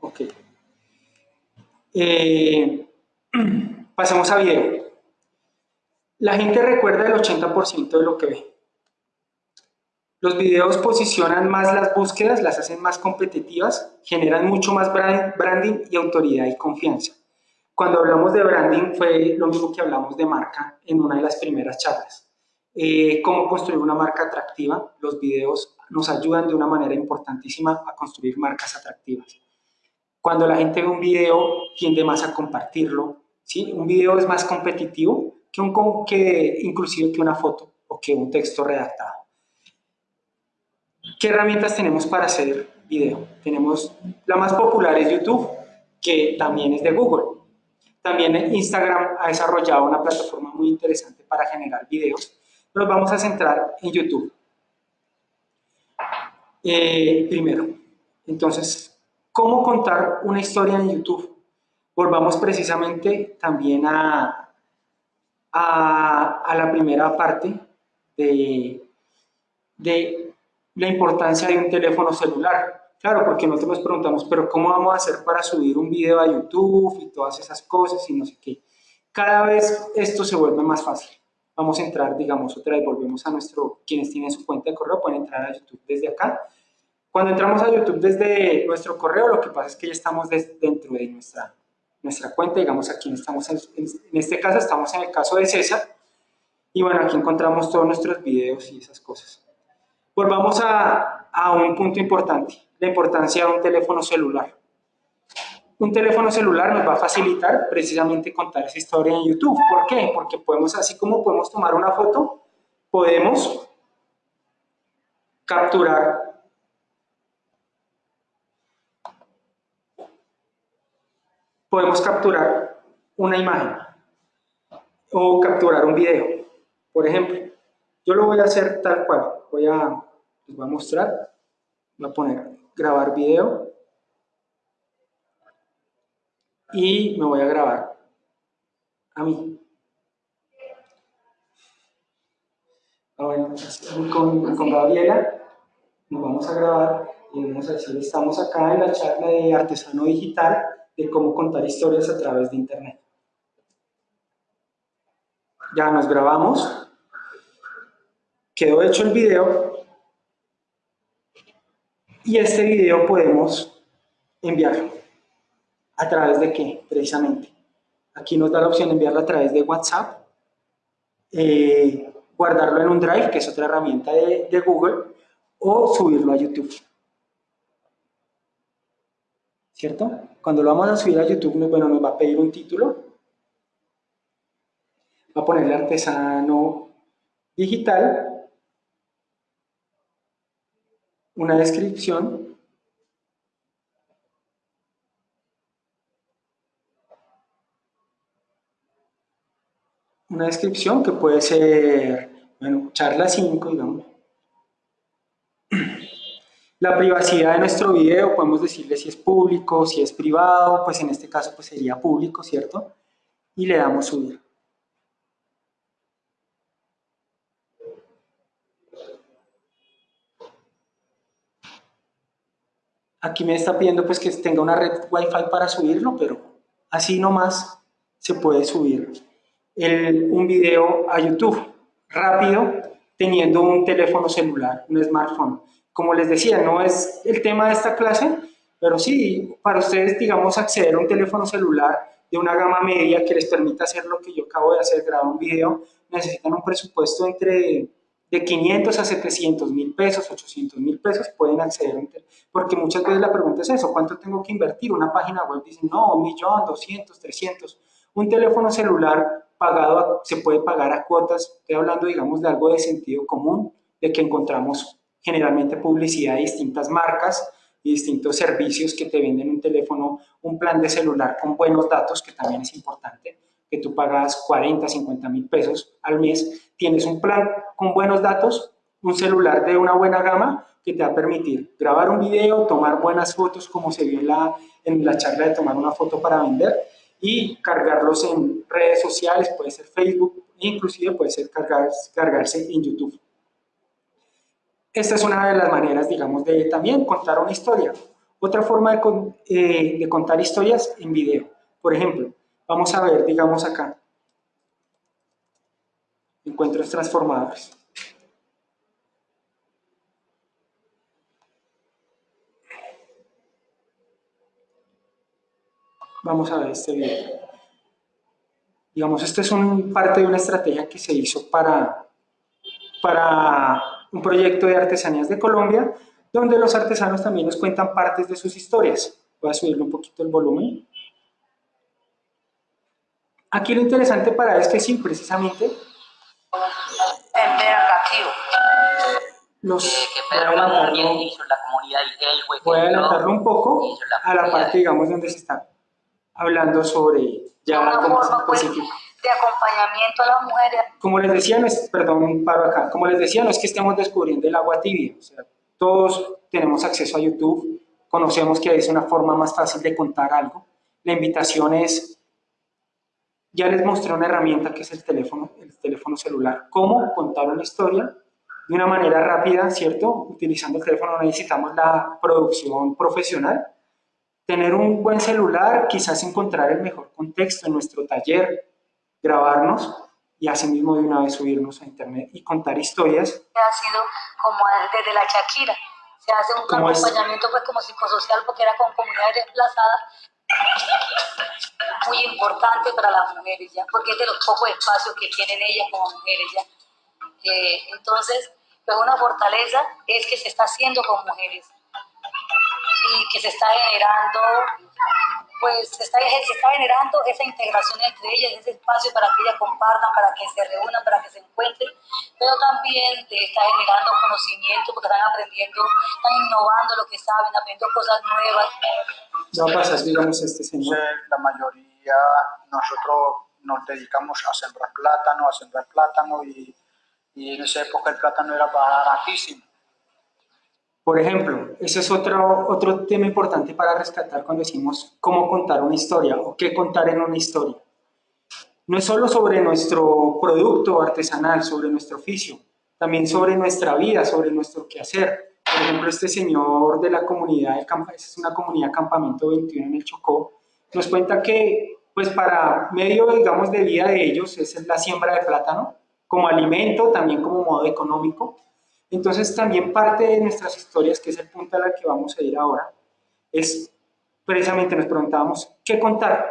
Ok. Eh, pasemos a video. La gente recuerda el 80% de lo que ve. Los videos posicionan más las búsquedas, las hacen más competitivas, generan mucho más branding y autoridad y confianza. Cuando hablamos de branding fue lo mismo que hablamos de marca en una de las primeras charlas. Eh, cómo construir una marca atractiva. Los videos nos ayudan de una manera importantísima a construir marcas atractivas. Cuando la gente ve un video, tiende más a compartirlo. ¿sí? Un video es más competitivo que, un, que inclusive que una foto o que un texto redactado. ¿Qué herramientas tenemos para hacer video? Tenemos, la más popular es YouTube, que también es de Google. También Instagram ha desarrollado una plataforma muy interesante para generar videos. Nos vamos a centrar en YouTube. Eh, primero, entonces, ¿cómo contar una historia en YouTube? Volvamos precisamente también a, a, a la primera parte de, de la importancia de un teléfono celular. Claro, porque nosotros nos preguntamos, pero ¿cómo vamos a hacer para subir un video a YouTube y todas esas cosas y no sé qué? Cada vez esto se vuelve más fácil. Vamos a entrar, digamos, otra vez, volvemos a nuestro, quienes tienen su cuenta de correo pueden entrar a YouTube desde acá. Cuando entramos a YouTube desde nuestro correo, lo que pasa es que ya estamos dentro de nuestra, nuestra cuenta, digamos, aquí estamos, en, en este caso estamos en el caso de César, y bueno, aquí encontramos todos nuestros videos y esas cosas. Volvamos a, a un punto importante, la importancia de un teléfono celular. Un teléfono celular nos va a facilitar precisamente contar esa historia en YouTube. ¿Por qué? Porque podemos, así como podemos tomar una foto, podemos capturar podemos capturar una imagen o capturar un video. Por ejemplo, yo lo voy a hacer tal cual. Voy a les voy a mostrar, voy a poner grabar video y me voy a grabar a mí. Ahora con, con Gabriela nos vamos a grabar y vamos a decir, estamos acá en la charla de artesano digital de cómo contar historias a través de internet. Ya nos grabamos, quedó hecho el video y este video podemos enviarlo. ¿A través de qué? Precisamente. Aquí nos da la opción de enviarlo a través de WhatsApp, eh, guardarlo en un Drive, que es otra herramienta de, de Google, o subirlo a YouTube. ¿Cierto? Cuando lo vamos a subir a YouTube, bueno, nos va a pedir un título. Va a ponerle artesano digital una descripción una descripción que puede ser, bueno, charla 5, digamos. La privacidad de nuestro video, podemos decirle si es público, si es privado, pues en este caso pues sería público, ¿cierto? Y le damos subir. Aquí me está pidiendo pues que tenga una red Wi-Fi para subirlo, pero así nomás se puede subir un video a YouTube rápido teniendo un teléfono celular, un smartphone. Como les decía, no es el tema de esta clase, pero sí, para ustedes, digamos, acceder a un teléfono celular de una gama media que les permita hacer lo que yo acabo de hacer, grabar un video, necesitan un presupuesto entre de 500 a 700 mil pesos, 800 mil pesos pueden acceder, porque muchas veces la pregunta es eso, ¿cuánto tengo que invertir? Una página web dice, no, un millón, 200, 300. Un teléfono celular pagado se puede pagar a cuotas, estoy hablando, digamos, de algo de sentido común, de que encontramos generalmente publicidad de distintas marcas y distintos servicios que te venden un teléfono, un plan de celular con buenos datos, que también es importante, que tú pagas 40, 50 mil pesos al mes, tienes un plan con buenos datos, un celular de una buena gama que te va a permitir grabar un video, tomar buenas fotos como se vio en la, en la charla de tomar una foto para vender y cargarlos en redes sociales, puede ser Facebook, inclusive puede ser cargarse en YouTube. Esta es una de las maneras, digamos, de también contar una historia. Otra forma de, eh, de contar historias en video. Por ejemplo, vamos a ver, digamos acá, encuentros transformadores. Vamos a ver este video. Digamos, esta es un, parte de una estrategia que se hizo para, para un proyecto de artesanías de Colombia, donde los artesanos también nos cuentan partes de sus historias. Voy a subirle un poquito el volumen. Aquí lo interesante para este sí, precisamente, los, voy a adelantarlo, un poco a la parte, digamos, donde se está hablando sobre ya una forma pues, de acompañamiento a las mujeres. Como les decía, no es, perdón, paro acá, como les decía, no es que estemos descubriendo el agua tibia, o sea, todos tenemos acceso a YouTube, conocemos que es una forma más fácil de contar algo. La invitación es, ya les mostré una herramienta que es el teléfono, el teléfono celular, cómo contar una historia de una manera rápida, ¿cierto? Utilizando el teléfono no necesitamos la producción profesional, tener un buen celular, quizás encontrar el mejor contexto en nuestro taller, grabarnos y asimismo de una vez subirnos a internet y contar historias. Ha sido como desde la Shakira, se hace un acompañamiento pues como psicosocial porque era con comunidades desplazadas muy importante para las mujeres ya, porque es de los pocos espacios que tienen ellas como mujeres ya. Entonces, pues una fortaleza es que se está haciendo con mujeres y que se está generando, pues se está, se está generando esa integración entre ellas, ese espacio para que ellas compartan, para que se reúnan, para que se encuentren, pero también está generando conocimiento porque están aprendiendo, están innovando lo que saben, aprendiendo cosas nuevas. No pasa, digamos, este señor. La mayoría, nosotros nos dedicamos a sembrar plátano, a sembrar plátano y, y en esa época el plátano era baratísimo por ejemplo, ese es otro, otro tema importante para rescatar cuando decimos cómo contar una historia o qué contar en una historia. No es solo sobre nuestro producto artesanal, sobre nuestro oficio, también sobre nuestra vida, sobre nuestro quehacer. Por ejemplo, este señor de la comunidad, es una comunidad Campamento 21 en el Chocó, nos cuenta que pues para medio, digamos, de vida de ellos es la siembra de plátano, como alimento, también como modo económico, entonces también parte de nuestras historias, que es el punto al que vamos a ir ahora, es precisamente nos preguntábamos, ¿qué contar?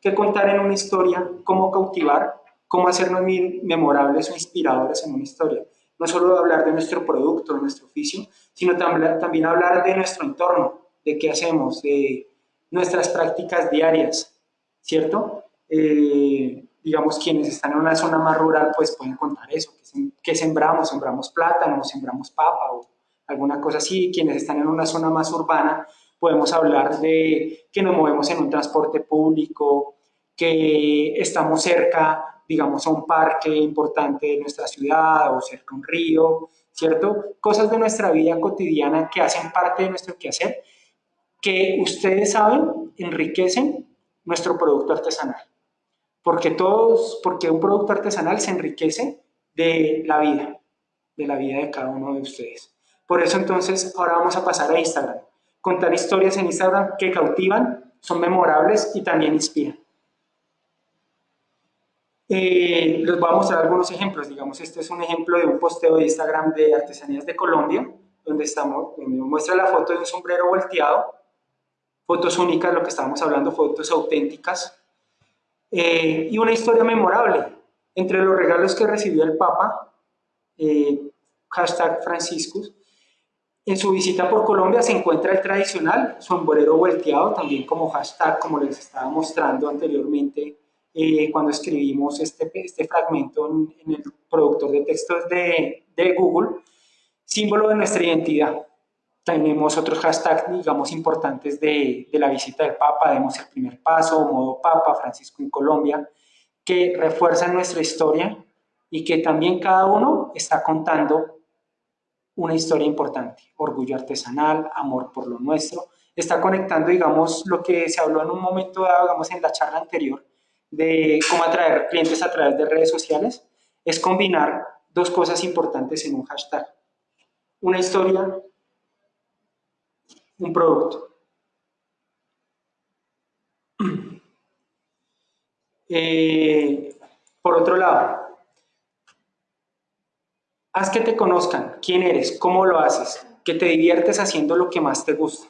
¿Qué contar en una historia? ¿Cómo cautivar? ¿Cómo hacernos memorables o inspiradores en una historia? No solo hablar de nuestro producto, de nuestro oficio, sino también hablar de nuestro entorno, de qué hacemos, de nuestras prácticas diarias, ¿cierto? Eh, digamos, quienes están en una zona más rural, pues pueden contar eso, que, sembramos, sembramos plátano, sembramos papa o alguna cosa así. Quienes están en una zona más urbana, podemos hablar de que nos movemos en un transporte público, que estamos cerca, digamos, a un parque importante de nuestra ciudad o cerca a un río, ¿cierto? Cosas de nuestra vida cotidiana que hacen parte de nuestro quehacer, que ustedes saben enriquecen nuestro producto artesanal porque todos, porque un producto artesanal se enriquece de la vida, de la vida de cada uno de ustedes. Por eso entonces ahora vamos a pasar a Instagram. Contar historias en Instagram que cautivan, son memorables y también inspiran. Eh, les voy a mostrar algunos ejemplos. Digamos, este es un ejemplo de un posteo de Instagram de Artesanías de Colombia, donde, estamos, donde muestra la foto de un sombrero volteado, fotos únicas, lo que estábamos hablando, fotos auténticas, eh, y una historia memorable. Entre los regalos que recibió el Papa, eh, hashtag Franciscus, en su visita por Colombia se encuentra el tradicional sombrero volteado, también como hashtag, como les estaba mostrando anteriormente eh, cuando escribimos este, este fragmento en, el productor de textos de Google, símbolo de nuestra identidad. Tenemos otros hashtags, digamos, importantes de, de, la visita del Papa, demos el primer paso, modo Papa, Francisco en Colombia, que refuerzan nuestra historia y que también cada uno está contando una historia importante, orgullo artesanal, amor por lo nuestro, está conectando, digamos, lo que se habló en un momento dado, digamos, en la charla anterior, de cómo atraer clientes a través de redes sociales, es combinar dos cosas importantes en un hashtag. Una historia, un producto. Eh, por otro lado, haz que te conozcan quién eres, cómo lo haces, que te diviertes haciendo lo que más te gusta.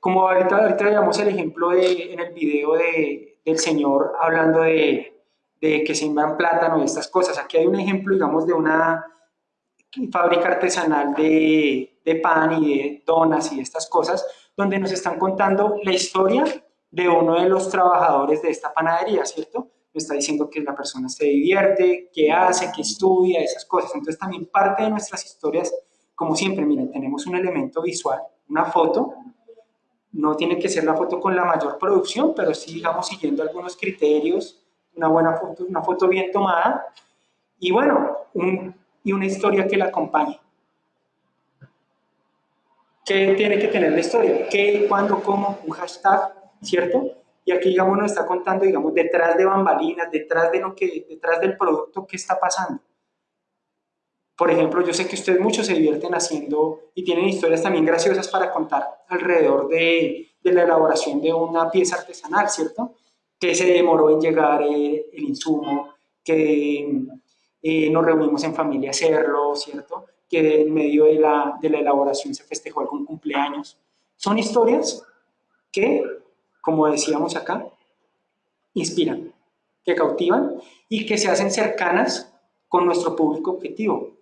Como ahorita, ahorita el ejemplo de, en el video de, del señor hablando de, de que siembran plátano y estas cosas. Aquí hay un ejemplo, digamos, de una fábrica artesanal de, de pan y de donas y estas cosas, donde nos están contando la historia de uno de los trabajadores de esta panadería, ¿cierto? Me está diciendo que la persona se divierte, que hace, que estudia, esas cosas. Entonces también parte de nuestras historias, como siempre, miren, tenemos un elemento visual, una foto, no tiene que ser la foto con la mayor producción, pero sí, digamos, siguiendo algunos criterios, una buena foto, una foto bien tomada, y bueno, y una historia que la acompañe. ¿Qué tiene que tener la historia? ¿Qué, cuándo, cómo? Un hashtag, ¿cierto? Y aquí, digamos, nos está contando, digamos, detrás de bambalinas, detrás, de lo que, detrás del producto, ¿qué está pasando? Por ejemplo, yo sé que ustedes muchos se divierten haciendo y tienen historias también graciosas para contar alrededor de, de la elaboración de una pieza artesanal, ¿cierto? Que se demoró en llegar el, el insumo, que eh, nos reunimos en familia a hacerlo, ¿cierto? Que en medio de la, de la elaboración se festejó algún cumpleaños. Son historias que, como decíamos acá, inspiran, que cautivan y que se hacen cercanas con nuestro público objetivo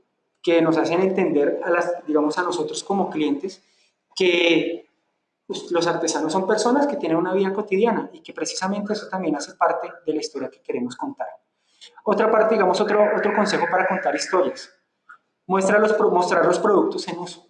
que nos hacen entender, a las, digamos, a nosotros como clientes, que pues, los artesanos son personas que tienen una vida cotidiana y que precisamente eso también hace parte de la historia que queremos contar. Otra parte, digamos, otro, otro consejo para contar historias. Muestra los, mostrar los productos en uso.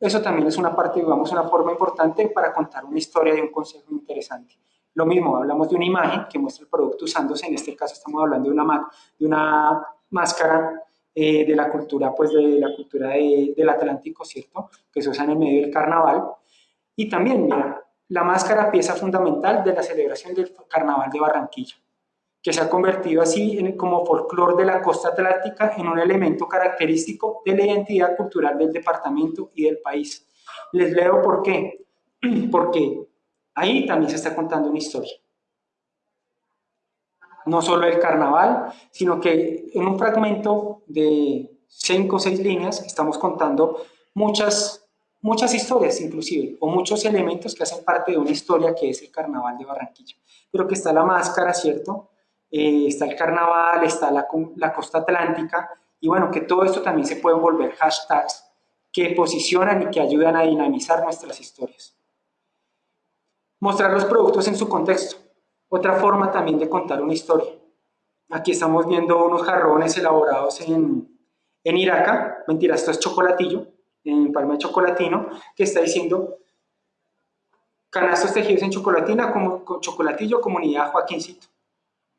Eso también es una parte, digamos, una forma importante para contar una historia y un consejo interesante. Lo mismo, hablamos de una imagen que muestra el producto usándose, en este caso estamos hablando de una, de máscara eh, de la cultura, pues de la cultura del Atlántico, ¿cierto? Que se usa en el medio del carnaval. Y también, mira, la máscara, pieza fundamental de la celebración del carnaval de Barranquilla, que se ha convertido así en, como folclore de la costa atlántica en un elemento característico de la identidad cultural del departamento y del país. Les leo por qué. Porque ahí también se está contando una historia no solo el carnaval, sino que en un fragmento de cinco o seis líneas estamos contando muchas, muchas historias inclusive, o muchos elementos que hacen parte de una historia que es el carnaval de Barranquilla. Pero que está la máscara, ¿cierto? Eh, está el carnaval, está la, costa atlántica, y bueno, que todo esto también se pueden volver hashtags que posicionan y que ayudan a dinamizar nuestras historias. Mostrar los productos en su contexto. Otra forma también de contar una historia. Aquí estamos viendo unos jarrones elaborados en, en Iraca, mentira, esto es chocolatillo, en palma de chocolatino, que está diciendo canastos tejidos en chocolatina, como, con chocolatillo, comunidad Joaquincito.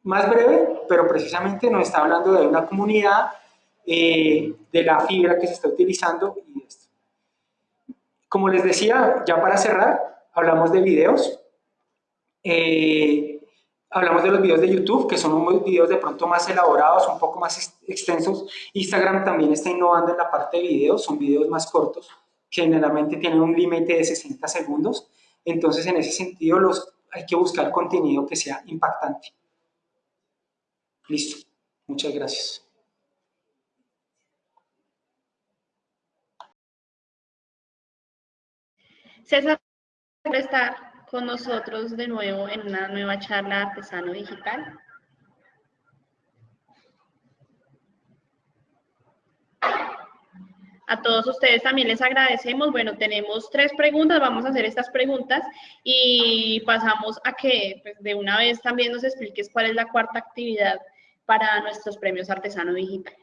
Más breve, pero precisamente nos está hablando de una comunidad, eh, de la fibra que se está utilizando y esto. Como les decía, ya para cerrar, hablamos de videos. Eh, Hablamos de los videos de YouTube, que son unos videos de pronto más elaborados, un poco más extensos. Instagram también está innovando en la parte de videos, son videos más cortos, generalmente tienen un límite de 60 segundos. Entonces, en ese sentido, los, hay que buscar contenido que sea impactante. Listo. Muchas gracias. César, estar con nosotros de nuevo en una nueva charla Artesano Digital. A todos ustedes también les agradecemos. Bueno, tenemos tres preguntas, vamos a hacer estas preguntas y pasamos a que pues, de una vez también nos expliques cuál es la cuarta actividad para nuestros premios Artesano Digital.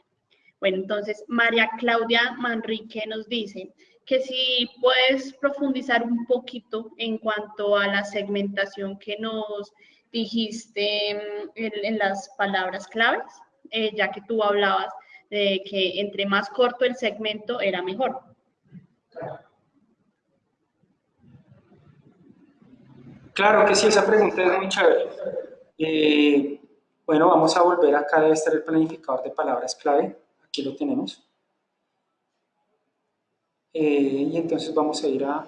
Bueno, entonces María Claudia Manrique nos dice, que si puedes profundizar un poquito en cuanto a la segmentación que nos, dijiste mm, en, las palabras claves, eh, ya que tú hablabas de que entre más corto el segmento era mejor. Claro que sí, esa pregunta es muy chévere. Eh, bueno, vamos a volver acá, debe estar el planificador de palabras clave. Aquí lo tenemos. Eh, y entonces vamos a ir a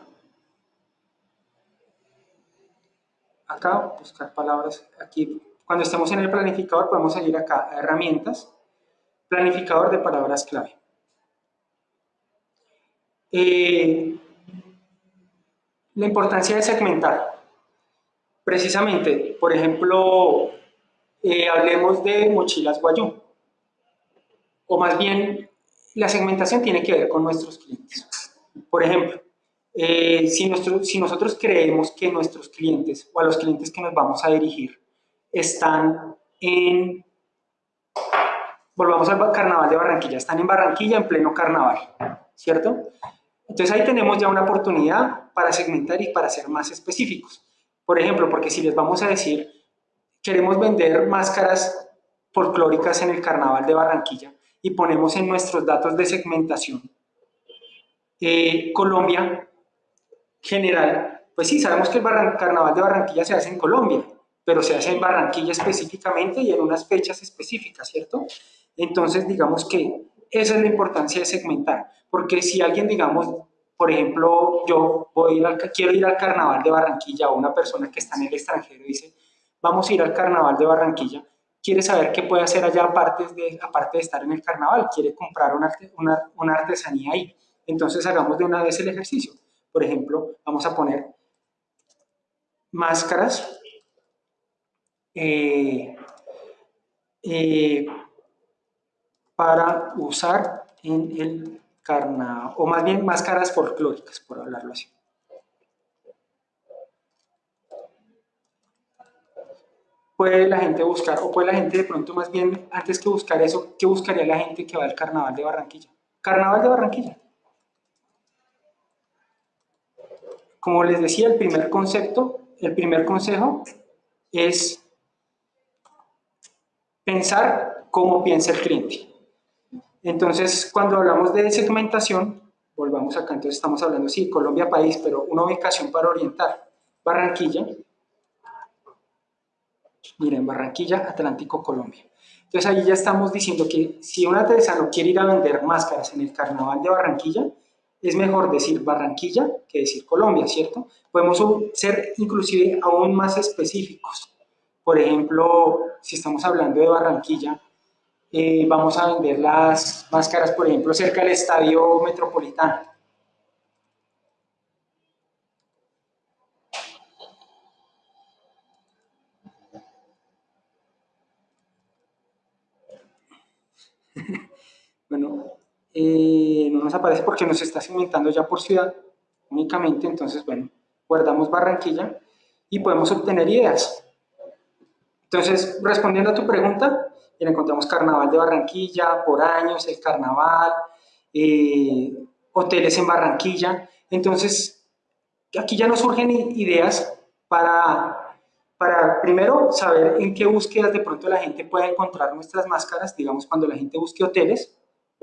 acá, buscar palabras. Aquí, cuando estemos en el planificador, podemos ir acá a herramientas, planificador de palabras clave. Eh, la importancia de segmentar. Precisamente, por ejemplo, eh, hablemos de mochilas Guayú. O más bien, la segmentación tiene que ver con nuestros clientes. Por ejemplo, eh, si, si nosotros creemos que nuestros clientes o a los clientes que nos vamos a dirigir están en, volvamos al carnaval de Barranquilla, están en Barranquilla en pleno carnaval, ¿cierto? Entonces ahí tenemos ya una oportunidad para segmentar y para ser más específicos. Por ejemplo, porque si les vamos a decir, queremos vender máscaras folclóricas en el carnaval de Barranquilla y ponemos en nuestros datos de segmentación eh, Colombia general, pues sí, sabemos que el carnaval de Barranquilla se hace en Colombia, pero se hace en Barranquilla específicamente y en unas fechas específicas, ¿cierto? Entonces, digamos que esa es la importancia de segmentar, porque si alguien, digamos, por ejemplo, yo voy a quiero ir al carnaval de Barranquilla o una persona que está en el extranjero dice, vamos a ir al carnaval de Barranquilla, quiere saber qué puede hacer allá aparte de, aparte de estar en el carnaval, quiere comprar una, una, una artesanía ahí. Entonces hagamos de una vez el ejercicio. Por ejemplo, vamos a poner máscaras eh, eh, para usar en el carnaval, o más bien máscaras folclóricas, por hablarlo así. Puede la gente buscar, o puede la gente de pronto más bien, antes que buscar eso, ¿qué buscaría la gente que va al carnaval de Barranquilla? Carnaval de Barranquilla. Como les decía, el primer concepto, el primer consejo es pensar cómo piensa el cliente. Entonces, cuando hablamos de segmentación, volvamos acá, entonces estamos hablando, sí, Colombia país, pero una ubicación para orientar. Barranquilla, miren, Barranquilla, Atlántico, Colombia. Entonces ahí ya estamos diciendo que si un artesano quiere ir a vender máscaras en el carnaval de Barranquilla, es mejor decir Barranquilla que decir Colombia, ¿cierto? Podemos ser inclusive aún más específicos. Por ejemplo, si estamos hablando de Barranquilla, eh, vamos a vender las máscaras, por ejemplo, cerca del Estadio Metropolitano. bueno, eh, no nos aparece porque nos está segmentando ya por ciudad únicamente, entonces bueno, guardamos Barranquilla y podemos obtener ideas. Entonces, respondiendo a tu pregunta, encontramos Carnaval de Barranquilla, por años, el Carnaval, eh, hoteles en Barranquilla. Entonces, aquí ya nos surgen ideas para, para primero saber en qué búsquedas de pronto la gente puede encontrar nuestras máscaras, digamos cuando la gente busque hoteles,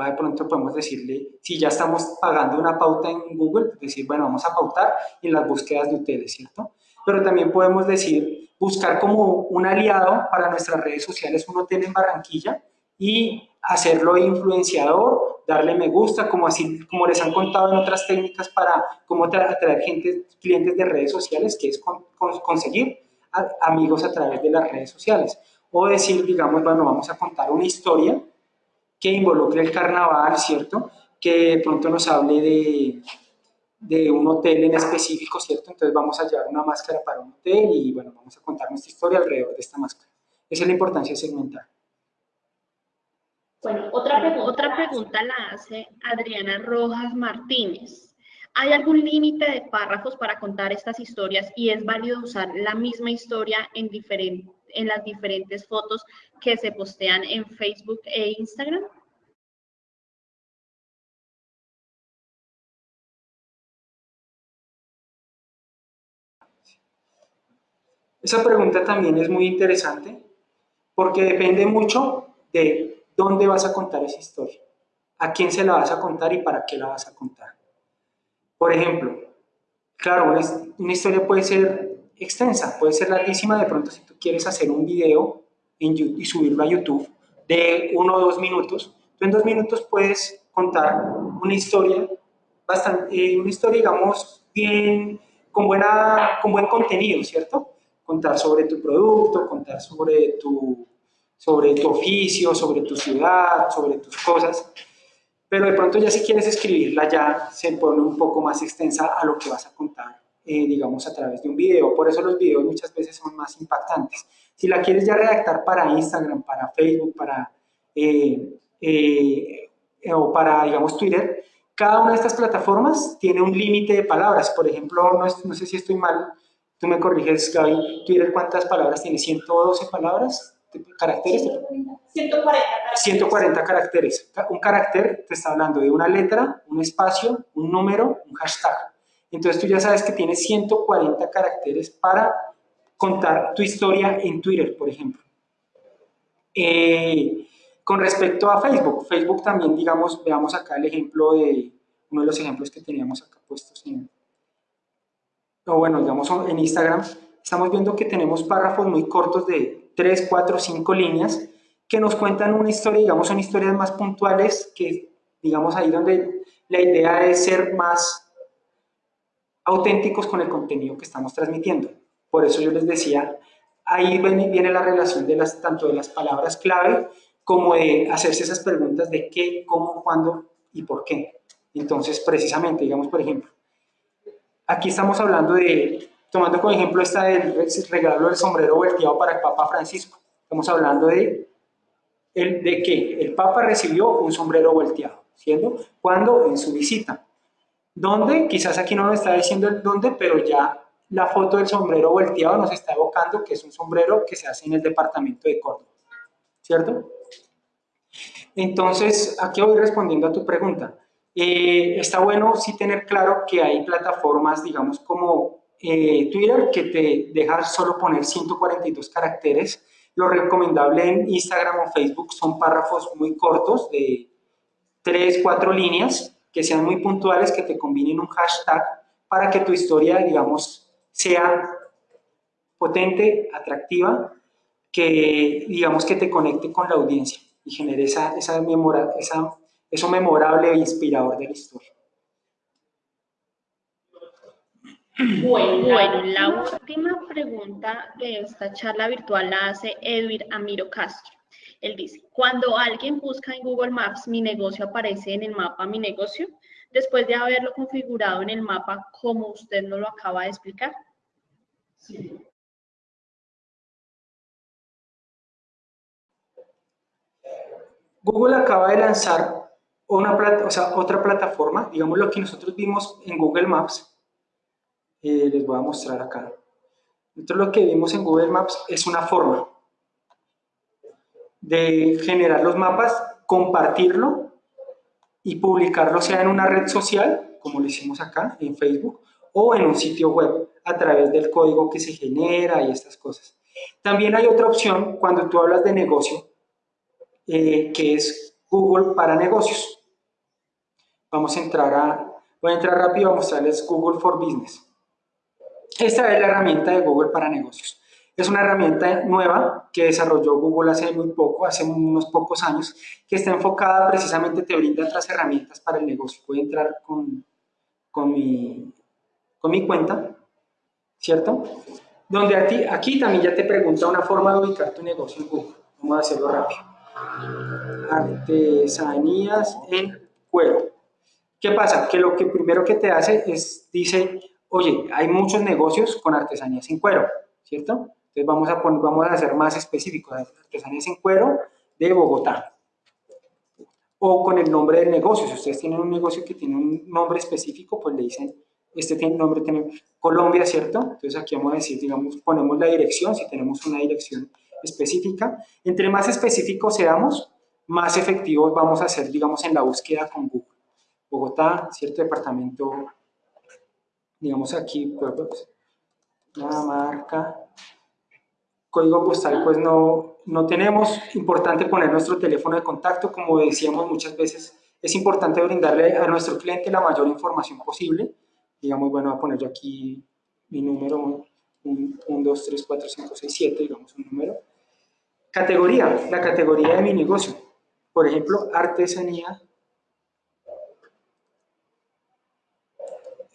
de pronto podemos decirle, si ya estamos pagando una pauta en Google, decir, bueno, vamos a pautar en las búsquedas de hoteles, ¿cierto? Pero también podemos decir, buscar como un aliado para nuestras redes sociales un hotel en Barranquilla y hacerlo influenciador, darle me gusta, como así como les han contado en otras técnicas para cómo atraer gente, clientes de redes sociales, que es conseguir amigos a través de las redes sociales. O decir, digamos, bueno, vamos a contar una historia que involucre el carnaval, ¿cierto? Que pronto nos hable de, de un hotel en específico, ¿cierto? Entonces vamos a llevar una máscara para un hotel y bueno, vamos a contar nuestra historia alrededor de esta máscara. Esa es la importancia de segmentar. Bueno, otra, otra pregunta la hace Adriana Rojas Martínez. ¿Hay algún límite de párrafos para contar estas historias y es válido usar la misma historia en, en las diferentes fotos que se postean en Facebook e Instagram? Esa pregunta también es muy interesante porque depende mucho de dónde vas a contar esa historia, a quién se la vas a contar y para qué la vas a contar. Por ejemplo, claro, una, historia puede ser extensa, puede ser larguísima, de pronto si tú quieres hacer un video y subirlo a YouTube de uno o dos minutos, tú en dos minutos puedes contar una historia, bastante, eh, una historia digamos bien, con, buena, con buen contenido, ¿cierto? Contar sobre tu producto, contar sobre tu, sobre tu oficio, sobre tu ciudad, sobre tus cosas, pero de pronto ya si quieres escribirla ya se pone un poco más extensa a lo que vas a contar, eh, digamos, a través de un video. Por eso los videos muchas veces son más impactantes. Si la quieres ya redactar para Instagram, para Facebook, para, eh, eh, o para, digamos, Twitter, cada una de estas plataformas tiene un límite de palabras. Por ejemplo, no, no, sé si estoy mal, tú me corriges, Gaby, Twitter, ¿cuántas palabras tiene? ¿112 palabras? ¿Caracteres? 140 140 caracteres. Un carácter te está hablando de una letra, un espacio, un número, un hashtag. Entonces tú ya sabes que tienes 140 caracteres para contar tu historia en Twitter, por ejemplo. Eh, con respecto a Facebook, Facebook también, digamos, veamos acá el ejemplo de, uno de los ejemplos que teníamos acá puestos en, o bueno, digamos en Instagram, estamos viendo que tenemos párrafos muy cortos de 3, 4, 5 líneas que nos cuentan una historia, digamos, son historias más puntuales que, digamos, ahí donde la idea es ser más auténticos con el contenido que estamos transmitiendo. Por eso yo les decía, ahí viene la relación de las, tanto de las palabras clave como de hacerse esas preguntas de qué, cómo, cuándo y por qué. Entonces, precisamente, digamos, por ejemplo, aquí estamos hablando de, tomando como ejemplo esta del regalo del sombrero volteado para el Papa Francisco. Estamos hablando de, de que el Papa recibió un sombrero volteado, ¿siendo? ¿Cuándo? En su visita. ¿Dónde? Quizás aquí no nos está diciendo el dónde, pero ya la foto del sombrero volteado nos está evocando que es un sombrero que se hace en el departamento de Córdoba, ¿cierto? Entonces, aquí voy respondiendo a tu pregunta. Eh, está bueno sí tener claro que hay plataformas, digamos, como eh, Twitter, que te deja solo poner 142 caracteres. Lo recomendable en Instagram o Facebook son párrafos muy cortos de 3, 4 líneas, que sean muy puntuales, que te combinen un hashtag para que tu historia, digamos, sea potente, atractiva, que digamos que te conecte con la audiencia y genere esa, esa, memora, esa eso memorable e inspirador de la historia. Bueno, bueno, la última pregunta de esta charla virtual la hace Edwin Amiro Castro. Él dice, cuando alguien busca en Google Maps, mi negocio aparece en el mapa mi negocio, después de haberlo configurado en el mapa como usted nos lo acaba de explicar. Sí. Google acaba de lanzar una otra plataforma, digamos lo que nosotros vimos en Google Maps, eh, les voy a mostrar acá. Nosotros lo que vimos en Google Maps es una forma de generar los mapas, compartirlo y publicarlo sea en una red social, como lo hicimos acá en Facebook, o en un sitio web a través del código que se genera y estas cosas. También hay otra opción cuando tú hablas de negocio, eh, que es Google para negocios. Vamos a entrar a, voy a entrar rápido a mostrarles Google for Business. Esta es la herramienta de Google para negocios. Es una herramienta nueva que desarrolló Google hace muy poco, hace unos pocos años, que está enfocada precisamente, te brinda otras herramientas para el negocio. Voy entrar con, con, mi, con mi cuenta, ¿cierto? Donde aquí, aquí también ya te pregunta una forma de ubicar tu negocio en Google. Vamos a hacerlo rápido. Artesanías en cuero. ¿Qué pasa? Que lo que primero que te hace es, dice, oye, hay muchos negocios con artesanías en cuero, ¿cierto? Entonces vamos a, poner, más específicos, artesanías en cuero de Bogotá. O con el nombre del negocio, si ustedes tienen un negocio que tiene un nombre específico, pues le dicen, este tiene nombre, tiene Colombia, ¿cierto? Entonces aquí vamos a decir, digamos, ponemos la dirección, si tenemos una dirección específica. Entre más específicos seamos, más efectivos vamos a ser, digamos, en la búsqueda con Google. Bogotá, cierto departamento, digamos aquí, pues, una marca código postal pues no, no tenemos. Importante poner nuestro teléfono de contacto, como decíamos muchas veces, es importante brindarle a nuestro cliente la mayor información posible. Digamos, bueno, voy a poner yo aquí mi número, 1, 2, 3, 4, 5, 6, 7, digamos un número. Categoría, la categoría de mi negocio. Por ejemplo, artesanía.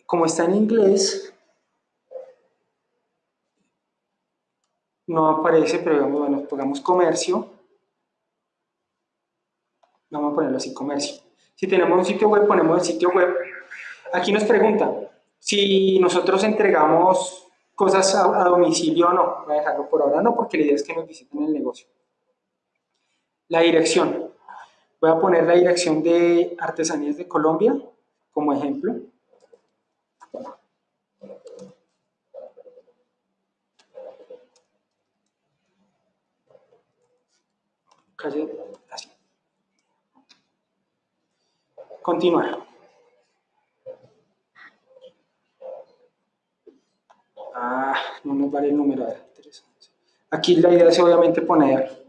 Como está en inglés, no aparece, pero digamos, bueno, pongamos comercio. Vamos a ponerlo así, comercio. Si tenemos un sitio web, ponemos el sitio web. Aquí nos pregunta si nosotros entregamos cosas a, domicilio o no. Voy a dejarlo por ahora no, porque la idea es que nos visiten el negocio. La dirección. Voy a poner la dirección de Artesanías de Colombia como ejemplo. Calle Continuar. Ah, no nos vale el número. Aquí la idea es obviamente poner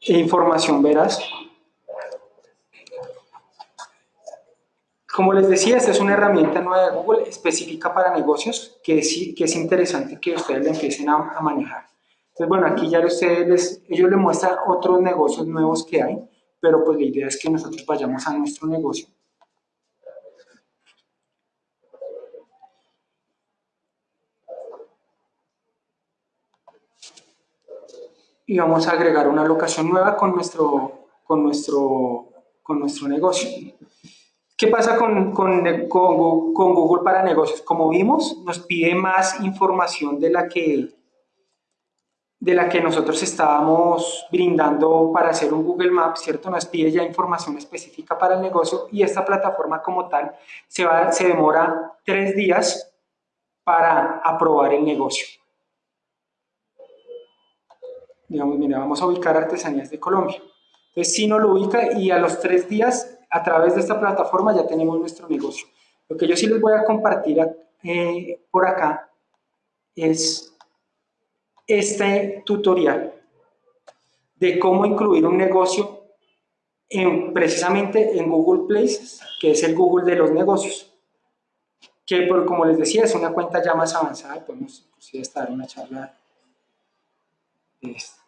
información veraz. Como les decía, esta es una herramienta nueva de Google específica para negocios que es, que es interesante que ustedes la empiecen a, manejar. Entonces, bueno, aquí ya ustedes les, ellos les muestran otros negocios nuevos que hay pero pues la idea es que nosotros vayamos a nuestro negocio. Y vamos a agregar una locación nueva con nuestro, con nuestro, con nuestro negocio. ¿Qué pasa con, con, con, con Google para negocios? Como vimos, nos pide más información de la que de la que nosotros estábamos brindando para hacer un Google Maps, ¿cierto? Nos pide ya información específica para el negocio y esta plataforma como tal se, va, se demora tres días para aprobar el negocio. Digamos, mira, vamos a ubicar Artesanías de Colombia. Entonces, si no lo ubica y a los tres días, a través de esta plataforma ya tenemos nuestro negocio. Lo que yo sí les voy a compartir eh, por acá es este tutorial de cómo incluir un negocio en, precisamente en Google Places, que es el Google de los negocios. Que, por, como les decía, es una cuenta ya más avanzada, podemos inclusive estar en una charla de esta.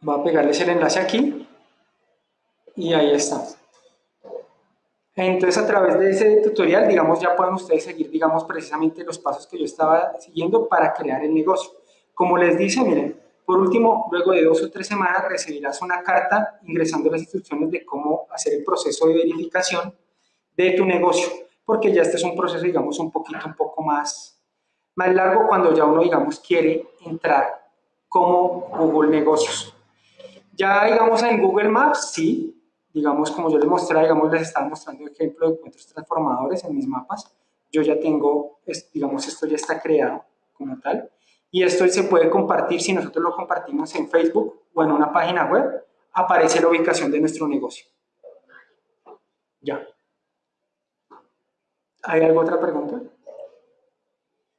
Voy a pegarles el enlace aquí y ahí está. Entonces, a través de ese tutorial, digamos, ya pueden ustedes seguir, digamos, precisamente los pasos que yo estaba siguiendo para crear el negocio. Como les dice, miren, por último, luego de dos o tres semanas recibirás una carta ingresando las instrucciones de cómo hacer el proceso de verificación de tu negocio, porque ya este es un proceso, digamos, un poquito, un poco más, más largo cuando ya uno, digamos, quiere entrar como Google Negocios. Ya, digamos, en Google Maps, sí, digamos, como yo les mostré, digamos, les estaba mostrando ejemplo de encuentros transformadores en mis mapas. Yo ya tengo, digamos, esto ya está creado como tal. Y esto se puede compartir, si nosotros lo compartimos en Facebook o en una página web, aparece la ubicación de nuestro negocio. Ya. ¿Hay alguna otra pregunta?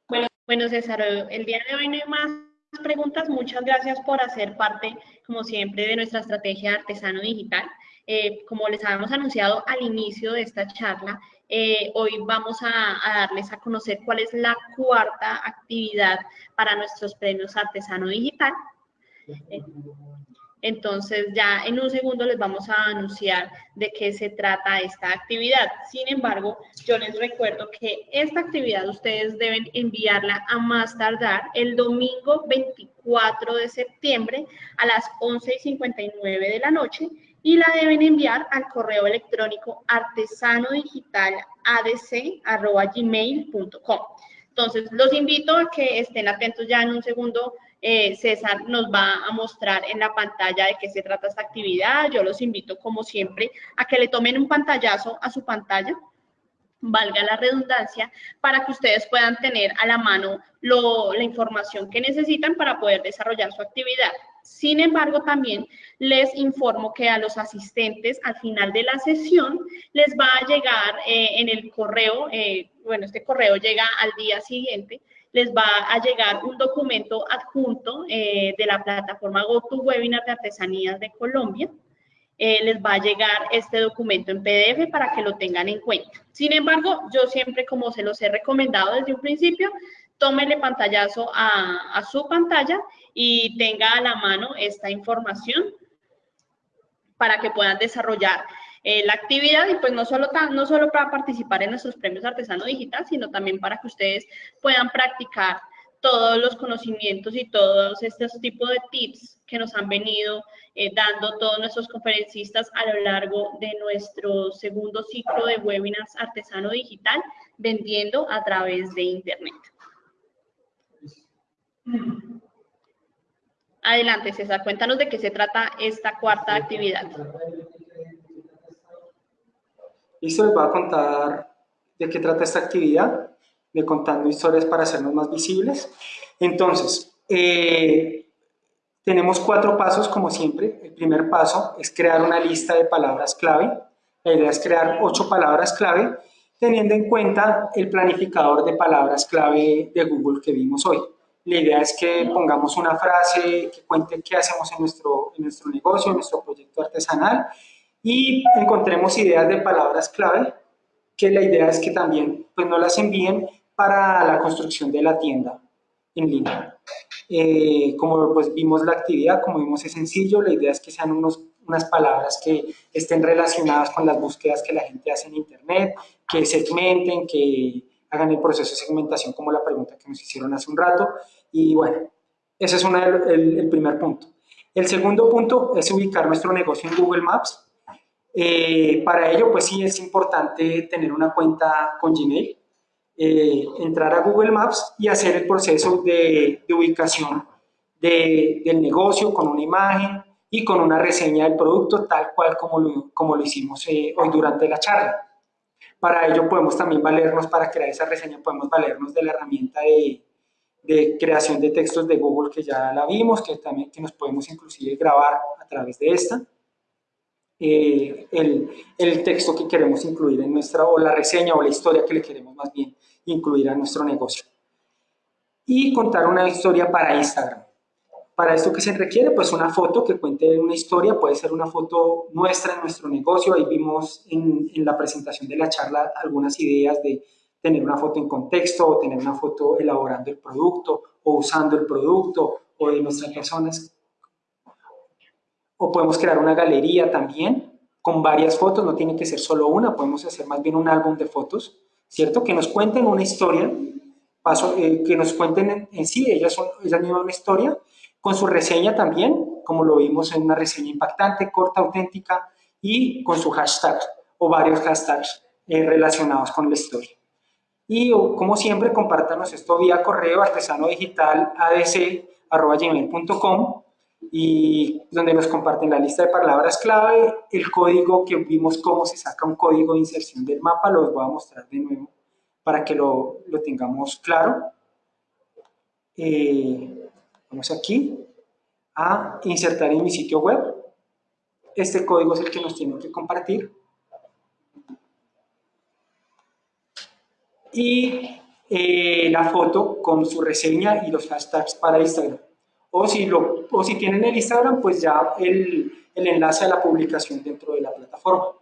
Bueno, bueno, César, el día de hoy no hay más preguntas. Muchas gracias por hacer parte, como siempre, de nuestra estrategia artesano digital. Eh, como les habíamos anunciado al inicio de esta charla, eh, hoy vamos a, darles a conocer cuál es la cuarta actividad para nuestros premios Artesano Digital. Eh, entonces ya en un segundo les vamos a anunciar de qué se trata esta actividad. Sin embargo, yo les recuerdo que esta actividad ustedes deben enviarla a más tardar el domingo 24 de septiembre a las 11 y 59 de la noche y la deben enviar al correo electrónico artesanodigitaladc.gmail.com. Entonces, los invito a que estén atentos ya en un segundo. Eh, César nos va a mostrar en la pantalla de qué se trata esta actividad. Yo los invito, como siempre, a que le tomen un pantallazo a su pantalla valga la redundancia, para que ustedes puedan tener a la mano la información que necesitan para poder desarrollar su actividad. Sin embargo, también les informo que a los asistentes al final de la sesión les va a llegar eh, en el correo, eh, bueno, este correo llega al día siguiente, les va a llegar un documento adjunto eh, de la plataforma GoToWebinar de Artesanías de Colombia, eh, les va a llegar este documento en PDF para que lo tengan en cuenta. Sin embargo, yo siempre, como se los he recomendado desde un principio, tómele pantallazo a, su pantalla y tenga a la mano esta información para que puedan desarrollar eh, la actividad y pues no solo, no solo para participar en nuestros premios artesano digital, sino también para que ustedes puedan practicar todos los conocimientos y todos estos tipos de tips que nos han venido eh, dando todos nuestros conferencistas a lo largo de nuestro segundo ciclo de webinars artesano digital, vendiendo a través de Internet. Adelante, César, cuéntanos de qué se trata esta cuarta actividad. Listo, les voy a contar de qué trata esta actividad de contando historias para hacernos más visibles. Entonces, eh, tenemos cuatro pasos como siempre. El primer paso es crear una lista de palabras clave. La idea es crear ocho palabras clave teniendo en cuenta el planificador de palabras clave de Google que vimos hoy. La idea es que pongamos una frase que cuente qué hacemos en nuestro, en nuestro negocio, en nuestro proyecto artesanal y encontremos ideas de palabras clave que la idea es que también pues, no las envíen para la construcción de la tienda en línea. Eh, como pues vimos la actividad, como vimos es sencillo, la idea es que sean unos, unas palabras que estén relacionadas con las búsquedas que la gente hace en internet, que segmenten, que hagan el proceso de segmentación como la pregunta que nos hicieron hace un rato y bueno, ese es uno el, el primer punto. El segundo punto es ubicar nuestro negocio en Google Maps. Eh, para ello, pues sí es importante tener una cuenta con Gmail. Eh, entrar a Google Maps y hacer el proceso de, ubicación del negocio con una imagen y con una reseña del producto tal cual como lo, como lo hicimos eh, hoy durante la charla. Para ello podemos también valernos, para crear esa reseña, podemos valernos de la herramienta de, de creación de textos de Google que ya la vimos, que también que nos podemos inclusive grabar a través de esta. Eh, el, el, texto que queremos incluir en nuestra, o la reseña o la historia que le queremos más bien incluir a nuestro negocio. Y contar una historia para Instagram. Para esto que se requiere, pues una foto que cuente una historia, puede ser una foto nuestra en nuestro negocio, ahí vimos en, en la presentación de la charla algunas ideas de tener una foto en contexto, o tener una foto elaborando el producto, o usando el producto, o de nuestras personas. O podemos crear una galería también, con varias fotos, no tiene que ser solo una, podemos hacer más bien un álbum de fotos, ¿cierto? Que nos cuenten una historia, paso, eh, que nos cuenten en, sí, ellas, son, ellas mismas una historia, con su reseña también, como lo vimos en una reseña impactante, corta, auténtica, y con su hashtag o varios hashtags eh, relacionados con la historia. Y como siempre, compártanos esto vía correo artesano digital adc.gmail.com y donde nos comparten la lista de palabras clave, el código que vimos cómo se saca un código de inserción del mapa, los voy a mostrar de nuevo para que lo, lo tengamos claro. Eh, vamos aquí a insertar en mi sitio web. Este código es el que nos tienen que compartir. Y eh, la foto con su reseña y los hashtags para Instagram. O si, lo, o si tienen el Instagram, pues ya el, el enlace a la publicación dentro de la plataforma.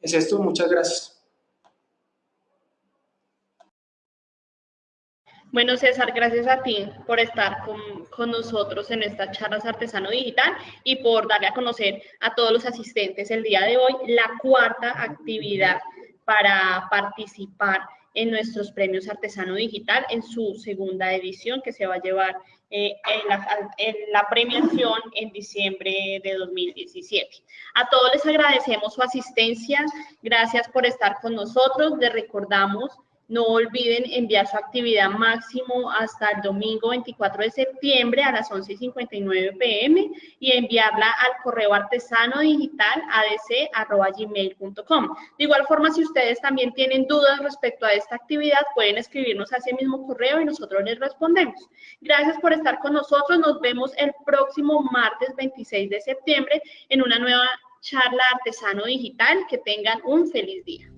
Es esto, muchas gracias. Bueno, César, gracias a ti por estar con, con, nosotros en estas charlas Artesano Digital y por darle a conocer a todos los asistentes el día de hoy la cuarta actividad para participar en nuestros premios Artesano Digital en su segunda edición que se va a llevar eh, en, la, en, la, premiación en diciembre de 2017. A todos les agradecemos su asistencia, gracias por estar con nosotros, les recordamos No olviden enviar su actividad máximo hasta el domingo 24 de septiembre a las 11.59 pm y enviarla al correo artesano digital adc.gmail.com. De igual forma, si ustedes también tienen dudas respecto a esta actividad, pueden escribirnos a ese mismo correo y nosotros les respondemos. Gracias por estar con nosotros. Nos vemos el próximo martes 26 de septiembre en una nueva charla artesano digital. Que tengan un feliz día.